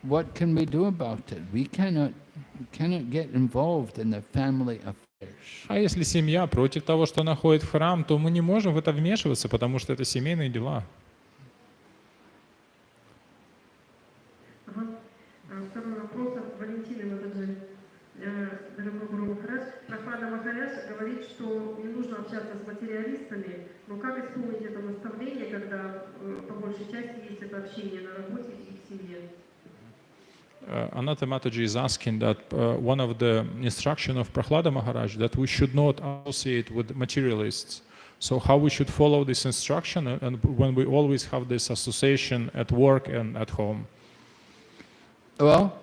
what can we do about it? We cannot, we cannot get involved in the family affairs. А если семья против того, что она ходит в храм, то мы не можем в это вмешиваться, потому что это семейные дела. А, Второй вопрос от Валентины Мададжи. Э, Дорогой Гуру Махарадж, Прохлада Махарадж говорит, что не нужно общаться с материалистами, но как исполнить это наставление, когда э, по большей части есть это общение на работе и в семье? Uh, Anata Mataji is asking that uh, one of the instruction of Prahlada Maharaj that we should not associate with materialists. So how we should follow this instruction and- and when we always have this association at work and at home. Well,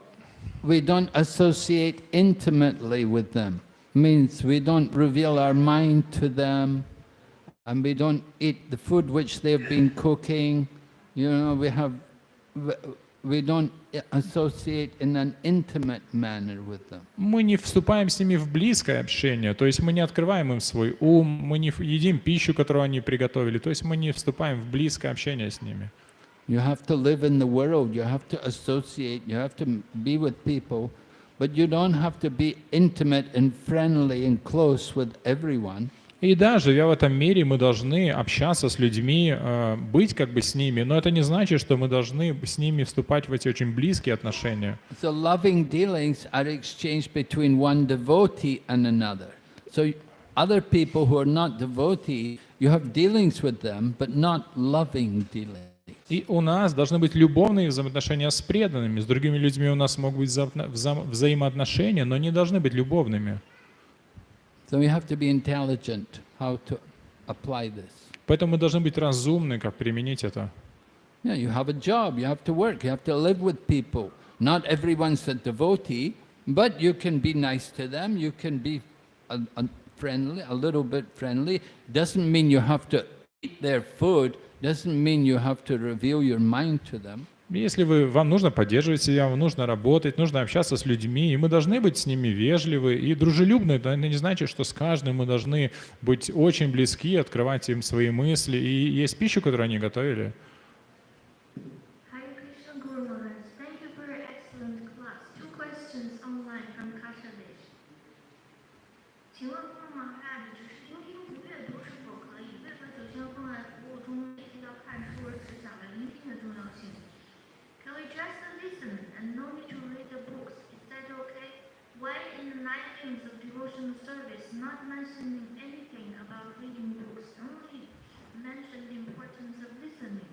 we don't associate intimately with them. Means we don't reveal our mind to them, and we don't eat the food which they've been cooking. You know, we have, we don't associate in an intimate manner with them. Мы не вступаем с ними в близкое общение, то есть мы не открываем им свой ум, мы не ф- едим пищу, которую они приготовили, то есть мы не вступаем в близкое общение с ними. You have to live in the world, you have to associate, you have to m- be with people, but you don't have to be intimate and friendly and close with everyone. И да, живя в этом мире, мы должны общаться с людьми, э, быть как бы с ними, но это не значит, что мы должны с ними вступать в эти очень близкие отношения. So loving dealings are exchanged between one devotee and another. So y- other people who are not devotee, you have dealings with them, but not loving dealings. И у нас должны быть любовные взаимоотношения с преданными, с другими людьми у нас могут быть вза- вза- взаимоотношения, но не должны быть любовными. So we have to be intelligent how to apply this. Поэтому мы должны быть разумны, как применить это. Yeah, you have a job, you have to work, you have to live with people. Not everyone's a devotee, but you can be nice to them, you can be a, a friendly, a little bit friendly. Doesn't mean you have to eat their food, doesn't mean you have to reveal your mind to them. Если вы, вам нужно поддерживать себя, вам нужно работать, нужно общаться с людьми, и мы должны быть с ними вежливы и дружелюбны. Это не значит, что с каждым мы должны быть очень близки, открывать им свои мысли и есть пищу, которую они готовили. Devotional service not mentioning anything about reading books, only mention the importance of listening?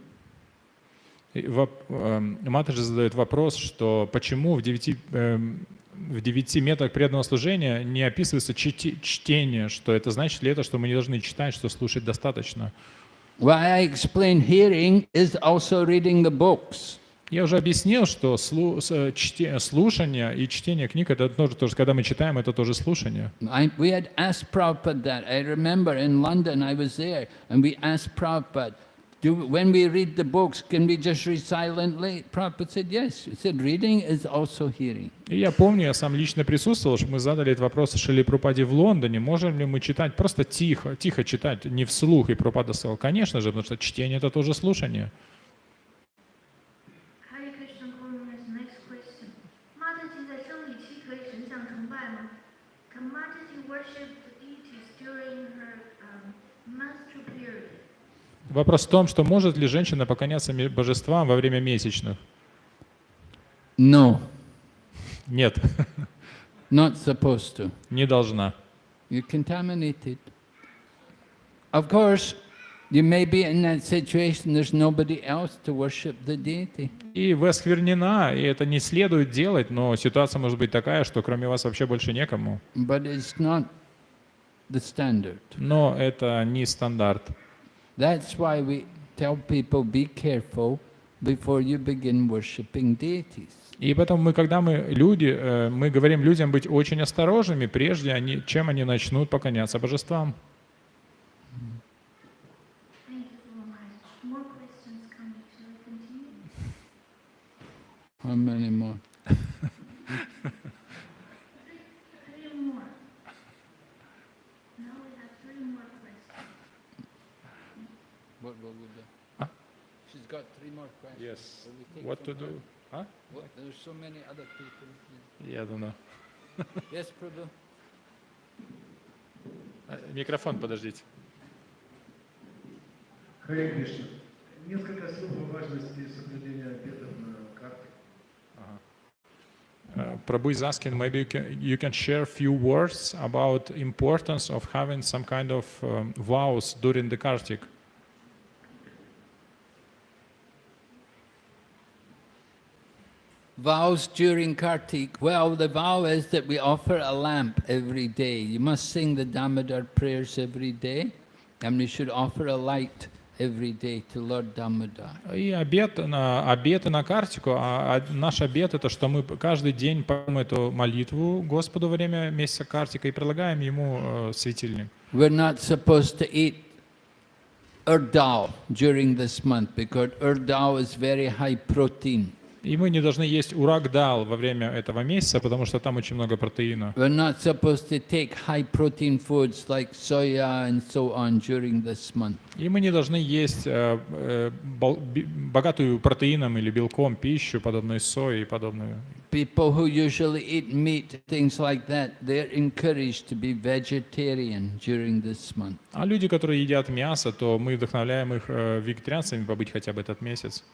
Эм, Матаджи задает вопрос, что почему в девяти, эм, в девяти методах преданного служения не описывается чти- чтение, что это значит ли это, что мы не должны читать, что слушать достаточно. Why I explain hearing is also reading the books. Я уже объяснил, что э, слушание и чтение книг это тоже, тоже, когда мы читаем, это тоже слушание. We had asked Prabhupada that. I remember in London I was there and we asked Prabhupada, do, when we read the books, can we just read silently? Prabhupada said yes. He said reading is also hearing. И я помню, я сам лично присутствовал, что мы задали этот вопрос Шили Прупаде в Лондоне, можем ли мы читать просто тихо, тихо читать, не вслух, и Прупада сказал, конечно же, потому что чтение это тоже слушание. Вопрос в том, что может ли женщина поклоняться божествам во время месячных? No, Нет, not supposed to. не должна. You're contaminated. Of course, you may be in that situation, there's nobody else to worship the deity. И вы осквернена, и это не следует делать, но ситуация может быть такая, что кроме вас вообще больше некому. But it's not the standard. Но это не стандарт. That's why we tell people be careful before you begin worshipping deities. И поэтому мы, когда мы люди, э, мы говорим людям быть очень осторожными, прежде они, чем они начнут поклоняться божествам. How many more? Yes. Will we take What to from her? do? А? What? There's so many other people. Я думаю. Yes, Prabhu? Э, Микрофон, подождите. Харе Кришна. Несколько слов о важности соблюдения обетов на карте. Uh, Prabhu is asking, maybe you can, you can share a few words about importance of having some kind of um, vows during the Kartik. Vows during Kartik. Well, the vow is that we offer a lamp every day. You must sing the Damodar prayers every day, and we should offer a light every day to Lord Damodar. И обет на, обеты на картику, а, а наш обет это, что мы каждый день поем эту молитву Господу во время месяца картика и предлагаем Ему э, светильник. We're not supposed to eat urdal during this month because urdal is very high protein. И мы не должны есть урагдал во время этого месяца, потому что там очень много протеина. We're not supposed to take high protein foods like soya and so on during this month. И мы не должны есть э, э, богатую протеином или белком пищу, подобную сои и подобную. People who usually eat meat, things like that, they're encouraged to be vegetarian during this month. А люди, которые едят мясо, то мы вдохновляем их э, вегетарианцами побыть хотя бы этот месяц.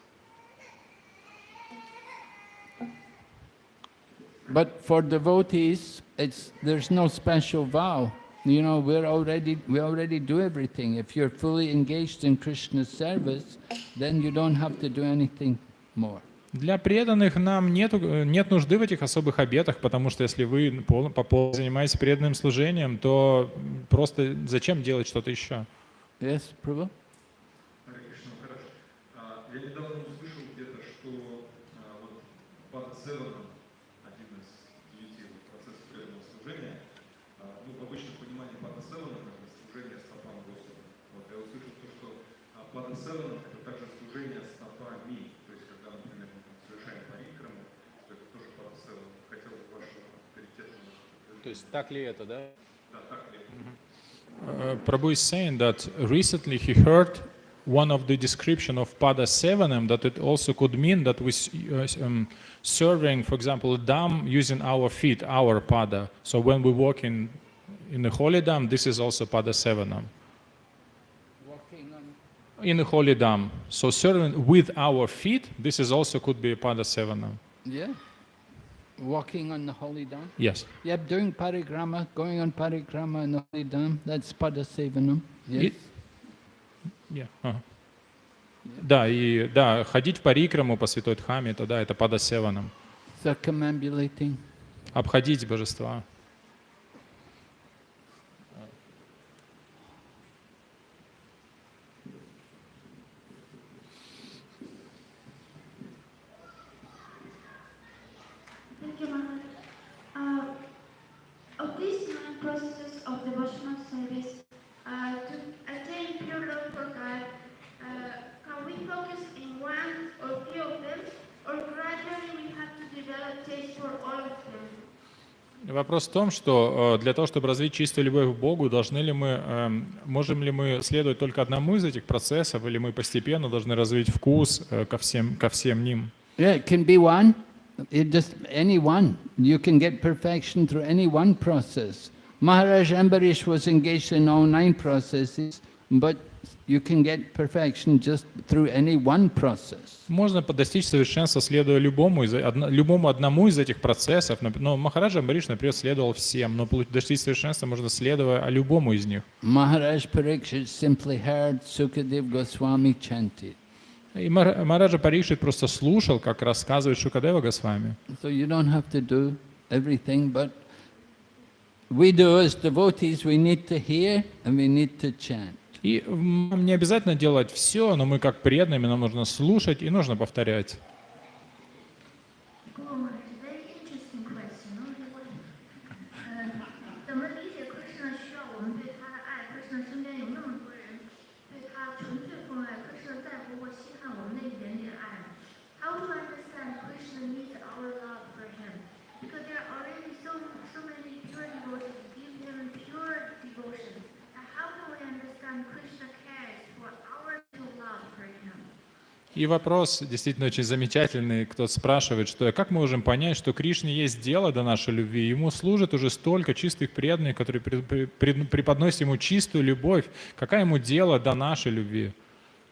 But for devotees, it's there's no special vow. You know, we're already we already do everything. If you're fully engaged in Krishna's service, then you don't have to do anything more. Для преданных нам нету, э, нет нужды в этих особых обетах, потому что если вы пол- по полу занимаетесь преданным служением, то просто зачем делать что-то еще? Yes, Prabhu? То есть так ли это, да? Да, так ли? Uh, Prabhu is saying that recently he heard one of the description of Pada Sevanam that it also could mean that we s- uh, s- um, serving, for example, a dam using our feet, our Pada. So when we walk in in the holy dam, this is also Pada Sevanam. Walking on In the holy dam. So serving with our feet, this is also could be Pada Sevanam. Yeah. Walking on the holy dam. Yes. Yep, doing parikrama, going on parikrama on the holy dam. That's padasevanam. Yes. И- Yeah, ага. Да, и да, ходить в парикраму по святой Дхаме, это да, это падасеванам. Circumambulating. Обходить божества. Thank you, Maharaj. Uh, of these nine processes of devotional service, uh, to attain pure love for God, uh, can we focus in one or few of them, or gradually we have to develop taste for all of them? Вопрос в том, что э, для того, чтобы развить чистую любовь к Богу, должны ли мы, эм, можем ли мы следовать только одному из этих процессов, или мы постепенно должны развить вкус э, ко всем, ко всем ним? Yeah, it can be one. It just any one. You can get perfection through any one process. Maharaj Ambarish was engaged in all nine processes, but you can get perfection just through any one process. Можно достичь совершенства, следуя любому, из, одно- любому одному из этих процессов. Но Махараджа Амбариш, например, следовал всем, но достичь совершенства можно следуя любому из них. Maharaj Parikshit simply heard Sukadev Goswami chanted. И Махараджа Парикшит просто слушал, как рассказывает Шукадева Госвами. So you don't have to do everything, but we do as devotees, we need to hear and we need to chant. И нам не обязательно делать все, но мы как преданными, нам нужно слушать и нужно повторять. И вопрос действительно очень замечательный. Кто-то спрашивает, что как мы можем понять, что Кришне есть дело до нашей любви, ему служит уже столько чистых преданных, которые преподносят ему чистую любовь. Какая ему дело до нашей любви?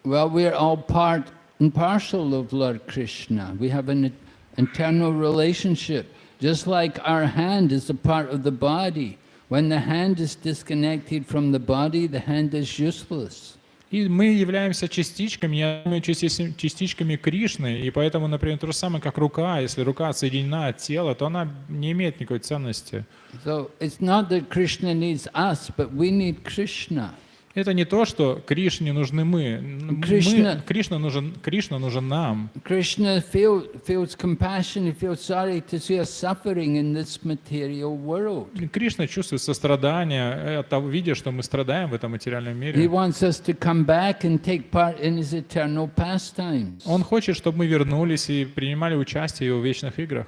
Well, we're all part and parcel of Lord Krishna. We have an internal relationship. Just like our hand is a part of the body. When the hand is disconnected from the body, the hand is useless. И мы являемся частичками, я думаю, части- частичками Кришны, и поэтому, например, то же самое, как рука. Если рука отсоединена от тела, то она не имеет никакой ценности. So it's not that Krishna needs us, but we need Krishna. Это не то, что Кришне нужны мы. Кришна- мы Кришна, нужен, Кришна нужен нам. Krishna feel, feels compassion, he feels sorry to see us suffering in this material world. Кришна чувствует сострадание, от того, видя, что мы страдаем в этом материальном He мире. wants us to come back and take part in his eternal pastimes. Он хочет, чтобы мы вернулись и принимали участие в его вечных играх.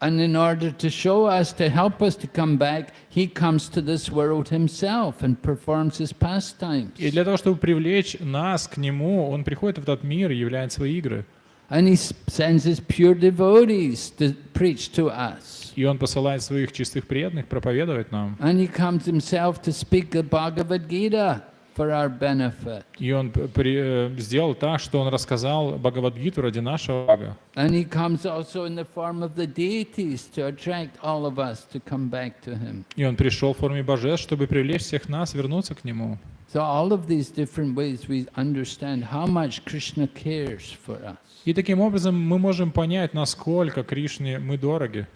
And in order to show us, to help us to come back, he comes to this world himself and performs his pastimes. И для того, чтобы привлечь нас к нему, он приходит в этот мир и являет свои игры. And he s- sends his pure devotees to preach to us. И он посылает своих чистых преданных проповедовать нам. And he comes himself to speak the Bhagavad Gita For our benefit. И он при- э, сделал так, что он рассказал Бхагавадгиту ради нашего блага. And he comes also in the form of the deities to attract all of us to come back to him. И он пришел в форме божеств, чтобы привлечь всех нас вернуться к нему. So all of these different ways we understand how much Krishna cares for us. И таким образом мы можем понять, насколько Кришне мы дороги.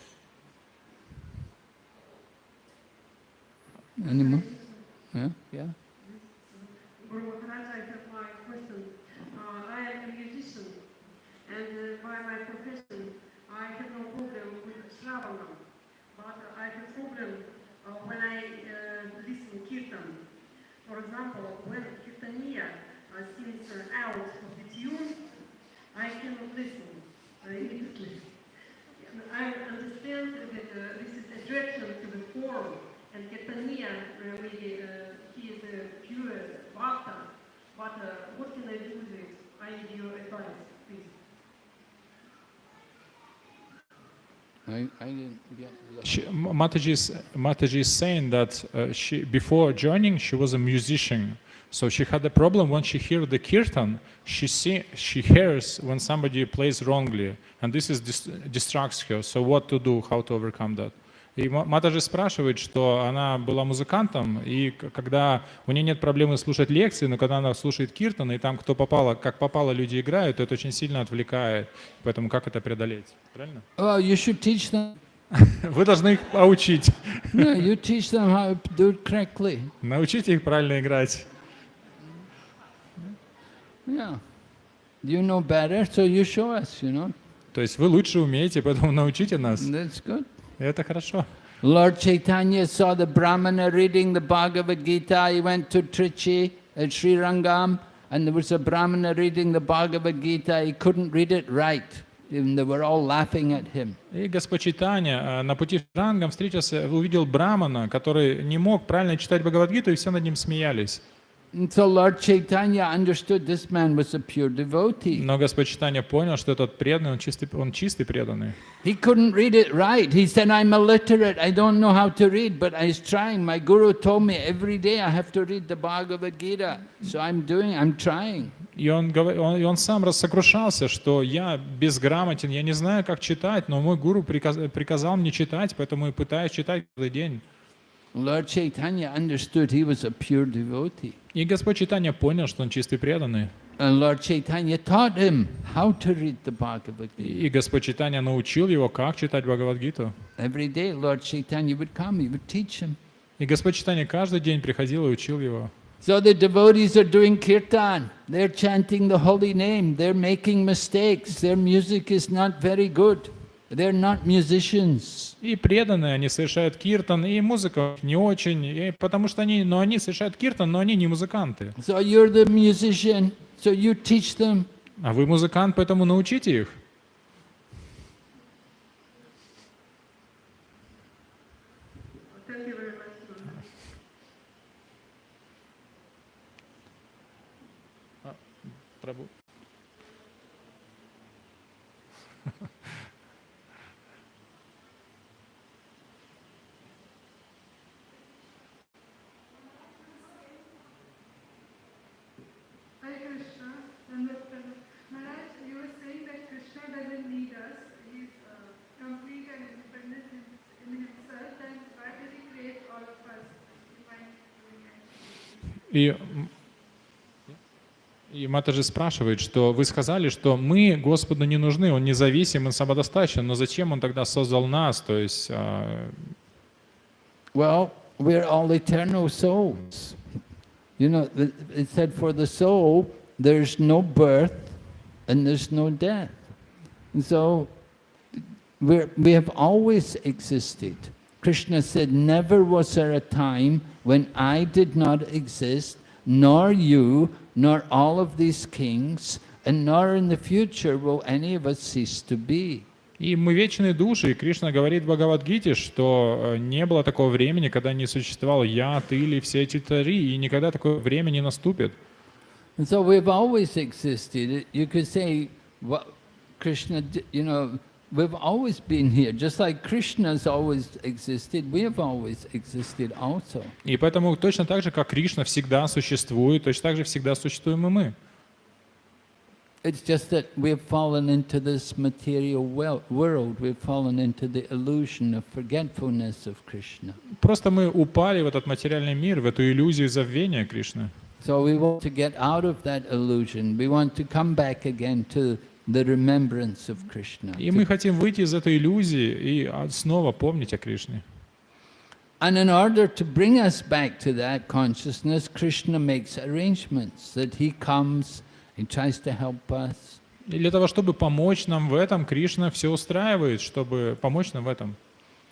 Any more? Yeah? Yeah? For example, when kirtaniya uh, sings uh, out of the tune, I cannot listen uh, immediately. I understand that uh, this is attraction to the form, and Kirtaniya uh, really uh, he is a pure bhakta. But what can I do with it? I need your advice, I, I. She, Mataji, is, Mataji is saying that uh, she, before joining, she was a musician. So she had a problem when she hears the kirtan, she see, she hears when somebody plays wrongly, and this is dis- distracts her. So what to do, how to overcome that? И Ма- Матаджи спрашивает, что она была музыкантом, и когда у нее нет проблемы слушать лекции, но когда она слушает киртан, и там кто попало, как попало люди играют, то это очень сильно отвлекает. Поэтому как это преодолеть? Правильно? Well, you should teach them. Вы должны их научить. No, you teach them how to do it correctly. Научите их правильно играть. Yeah. You know better, so you show us, you know. То есть вы лучше умеете, поэтому научите нас. That's good. Это хорошо. Lord Chaitanya saw the Brahmana reading the Bhagavad Gita. He went to Trichy at Sri Rangam, and there was a Brahmana reading the Bhagavad Gita. He couldn't read it right, and they were all laughing at him. И Господь Читания э, на пути в Рангам встретился, увидел Брамана, который не мог правильно читать Бхагавадгиту, и все над ним смеялись. So Lord Chaitanya understood this man was a pure devotee. Но Господь Читания понял, что этот преданный, он чистый, он чистый преданный. He couldn't read it right. He said, I'm illiterate. I don't know how to read, but I was trying. My guru told me every day I have to read the Bhagavad Gita. So I'm doing, I'm trying. И он, он, и он сам рассокрушался, что я безграмотен, я не знаю, как читать, но мой гуру приказ- приказал мне читать, поэтому и пытаюсь читать каждый день. Lord Chaitanya understood he was a pure devotee. И Господь Читания понял, что он чистый преданный. And Lord Chaitanya taught him how to read the Bhagavad Gita. И Господь Читания научил его, как читать Бхагавадгиту. Every day Lord Chaitanya would come, he would teach him. И Господь Читания каждый день приходил и учил его. So the devotees are doing kirtan. They're chanting the holy name. They're making mistakes. Their music is not very good. They're not musicians. И преданные, они совершают киртан, и музыка не очень, и потому что они, но они совершают киртан, но они не музыканты. So you're the musician, so you teach them. А вы музыкант, поэтому научите их. Guru. Прабу. Hare Krishna, Namaskar. Maharaj, you were saying that Krishna doesn't need us. He's uh, complete and independent in, in himself. Then why did he create all of us? Divine doing action? И, м, и Матаджи спрашивает, что вы сказали, что мы Господу не нужны, Он независим, Он самодостаточен, но зачем Он тогда создал нас? То есть, а, Well, we're all eternal souls. You know, it said for the soul, there's no birth and there's no death. And so we're, we have always existed. Krishna said, Never was there a time when I did not exist, nor you, nor all of these kings, and nor in the future will any of us cease to be. И мы вечные души, и Кришна говорит в Бхагавадгите, что э, не было такого времени, когда не существовал я, ты или все эти цари, и никогда такое время не наступит. And so we've always existed. You could say, what Krishna, you know, we've always been here. Just like Krishna's always existed, we have always existed also. И поэтому точно так же, как Кришна всегда существует, точно так же всегда существуем и мы. It's just that we've fallen into this material wel- world. We've fallen into the illusion of forgetfulness of Krishna. Просто мы упали в этот материальный мир, в эту иллюзию забвения Кришны. So we want to get out of that illusion. We want to come back again to the remembrance of Krishna. И to мы хотим выйти из этой иллюзии и а, снова помнить о Кришне. And in order to bring us back to that consciousness, Krishna makes arrangements that he comes, he tries to help us. И для того, чтобы помочь нам в этом, Кришна все устраивает, чтобы помочь нам в этом.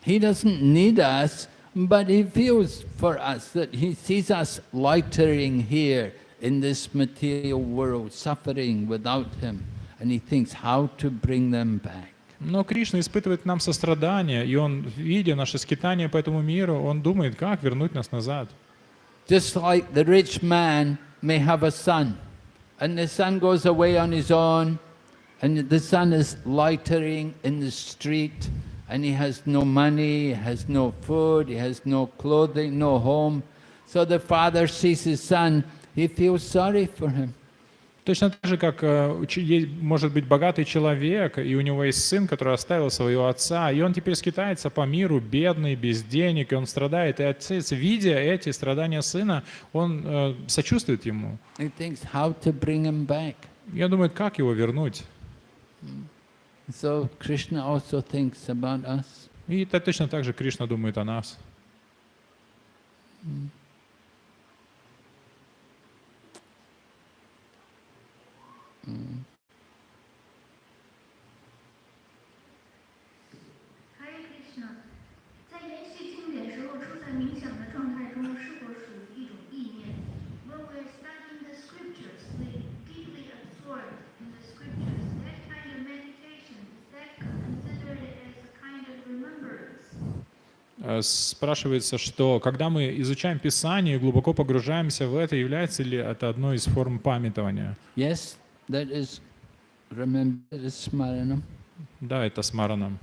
He doesn't need us, but he feels for us that he sees us loitering here in this material world, suffering without him, and he thinks how to bring them back. Но Кришна испытывает к нам сострадание, и Он, видя наше скитание по этому миру, Он думает, как вернуть нас назад. Just like the rich man may have a son, and the son goes away on his own, and the son is loitering in the street, and he has no money, he has no food, he has no clothing, no home. So the father sees his son he feels sorry for him. Точно так же, как э, может быть богатый человек, и у него есть сын, который оставил своего отца, и он теперь скитается по миру, бедный, без денег, и он страдает. И отец, видя эти страдания сына, он э, сочувствует ему. Thinks он думает, как его вернуть. So Krishna also thinks about us. И то- точно так же Кришна думает о нас. h Спрашивается, что когда мы изучаем Писание и глубоко погружаемся в это, является ли это одной из форм памятования? Yes, that is, remember, that is smaranam. Да, это смараном.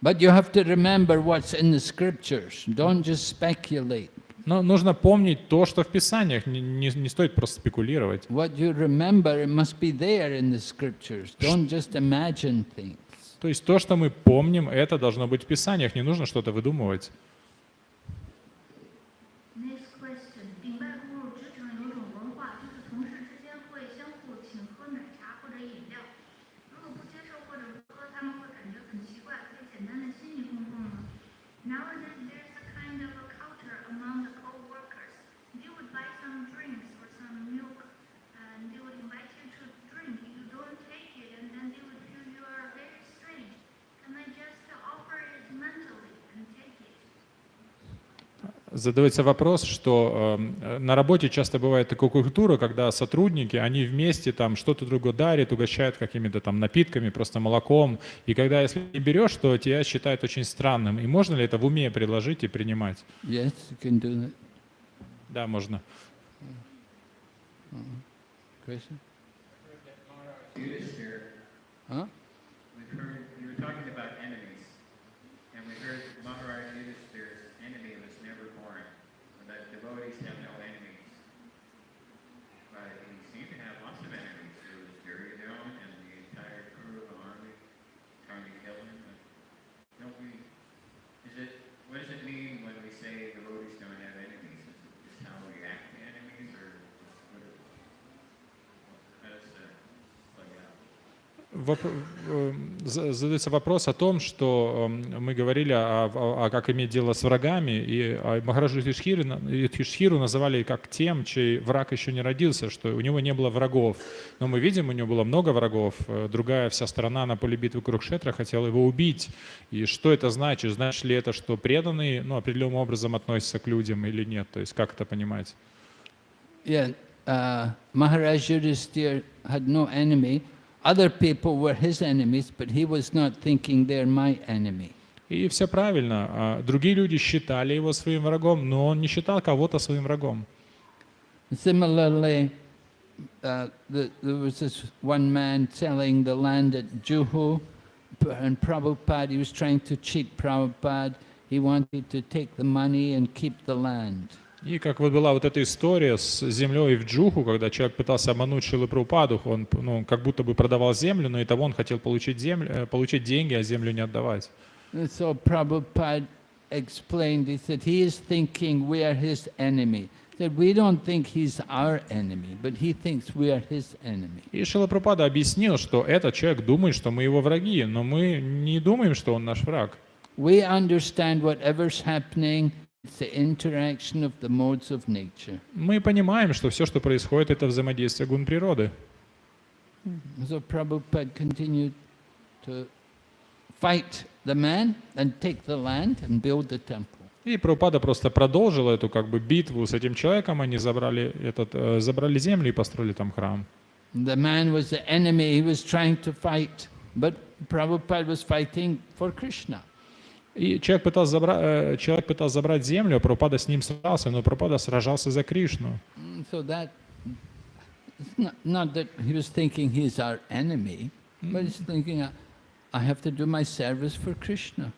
But you have to remember what's in the scriptures. Don't just speculate. Но нужно помнить то, что в Писаниях, не, не- не стоит просто спекулировать. What you remember, it must be there in the scriptures. Don't just imagine things. То есть то, что мы помним, это должно быть в Писаниях, не нужно что-то выдумывать. Задается вопрос, что э, на работе часто бывает такая культура, когда сотрудники, они вместе там что-то другое дарят, угощают какими-то там напитками, просто молоком. И когда если не берешь, то тебя считают очень странным. И можно ли это в уме предложить и принимать? Yes, you can do that. Да, можно. Krishna? Yudhishthir, Huh? we've heard, you were talking about enemies, and we heard Maharaj Yudhishthir's enemy was never born, and that devotees have no enemies. But he seemed to have lots of enemies. There was Duryodhana and the entire crew of the army trying to kill him. But don't we, is it, what does it mean when we say devotees don't have enemies? Is it just how we act to enemies, or what, how does that play out? Э, за- Задается вопрос о том, что эм, мы говорили о, о- о как иметь дело с врагами, и Махараджу Юдхишхиру называли как тем, чей враг еще не родился, что у него не было врагов. Но мы видим, у него было много врагов. Э, Другая вся страна на поле битвы Курукшетра хотела его убить. И что это значит? Значит ли это, что преданные ну, определенным образом относятся к людям или нет? То есть как это понимать? Yeah, uh, Maharaj Yudhisthira had no enemy. Other people were his enemies, but he was not thinking they're my enemy. И все правильно. А Другие люди считали его своим врагом, но он не считал кого-то своим врагом. Similarly, uh, the, there was this one man selling the land at Juhu, p- and Prabhupada, he was trying to cheat Prabhupada. He wanted to take the money and keep the land. И как вот была вот эта история с землей в Джуху, когда человек пытался обмануть Шилы Прабхупаду, он ну, как будто бы продавал землю, но и того он хотел получить, землю, э, получить деньги, а землю не отдавать. So Prabhupada explained, he said, he is thinking we are his enemy. He said, we don't think he's our enemy, but he thinks we are his enemy. И Шила Прабхупада объяснил, что этот человек думает, что мы его враги, но мы не думаем, что он наш враг. We understand whatever's happening, Мы понимаем, что все, что происходит, это взаимодействие гун природы. So Prabhupada continued to fight the man and take the land and build the temple. И Прабхупада просто продолжил эту как бы битву с этим человеком, они забрали, этот, э, забрали землю и построили там храм. The man was the enemy he was trying to fight, but Prabhupada was fighting for Krishna. И человек пытался, забра- э, человек пытался забрать землю, а Прабхупада с ним сражался, но Прабхупада сражался за Кришну. Mm, So that, not, not that he was thinking he's our enemy, but he's thinking, "I- I have to do my service for Krishna.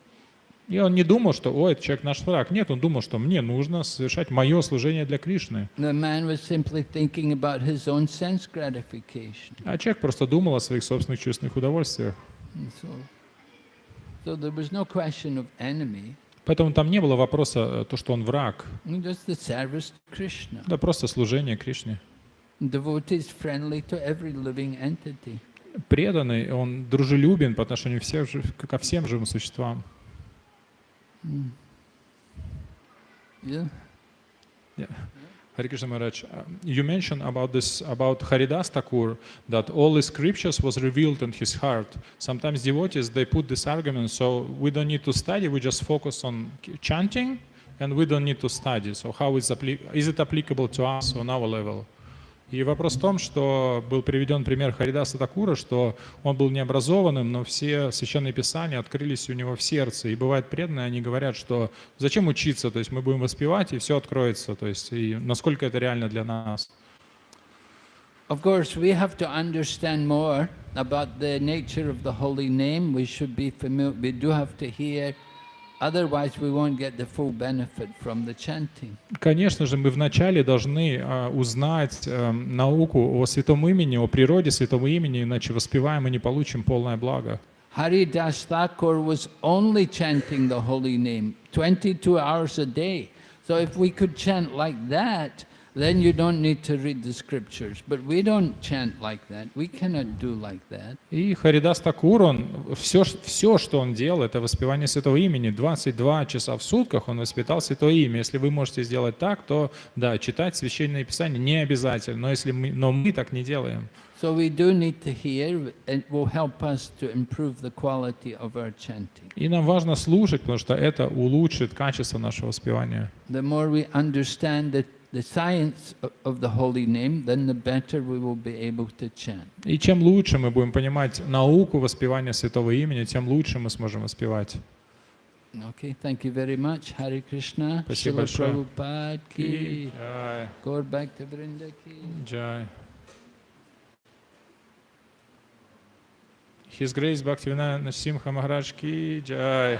И он не думал, что, ой, этот человек наш враг. Нет, он думал, что мне нужно совершать мое служение для Кришны. А человек просто думал о своих собственных чувственных удовольствиях. So, so there was no question of enemy, Поэтому там не было вопроса, э, то, что он враг. Krishna. Да просто служение Кришне. Преданный, он дружелюбен по отношению всех, ко всем живым существам. Yeah. Hare uh, you mentioned about this about Haridas Thakur that all the scriptures was revealed in his heart. Sometimes devotees they put this argument, so we don't need to study, we just focus on chanting, and we don't need to study. So how is is it applicable to us on our level? И вопрос в том, что был приведен пример Харидаса Такура, что он был необразованным, но все священные писания открылись у него в сердце. И бывает преданные, они говорят, что зачем учиться, то есть мы будем воспевать, и все откроется. То есть и насколько это реально для нас. Of course, we have to understand more about the nature of the holy name. We should be familiar, we do have to hear, otherwise we won't get the full benefit from the chanting. Конечно же, мы вначале должны а, узнать эм, науку о святом имени, о природе святого имени, иначе воспеваем и не получим полное благо. Haridas Thakur was only chanting the holy name 22 hours a day. So if we could chant like that, then you don't need to read the scriptures. But we don't chant like that. We cannot do like that. И Харидас Такур, он все, все, что он делал, это воспевание святого имени. 22 часа в сутках он воспитал святое имя. Если вы можете сделать так, то да, читать священное писание не обязательно, но, если мы, но мы так не делаем. So we do need to hear. It will help us to improve the quality of our chanting. И нам важно слушать, потому что это улучшит качество нашего воспевания. The more we understand the, the science of, the holy name, then the better we will be able to chant. И чем лучше мы будем понимать науку воспевания святого имени, тем лучше мы сможем воспевать. Okay, thank you very much. Hare Krishna. Спасибо большое. Prabhupada ki. Джай, Gaur Bhakta Vrinda ki. джай. His Grace Bhaktivinoda Симха Махарадж ки джай.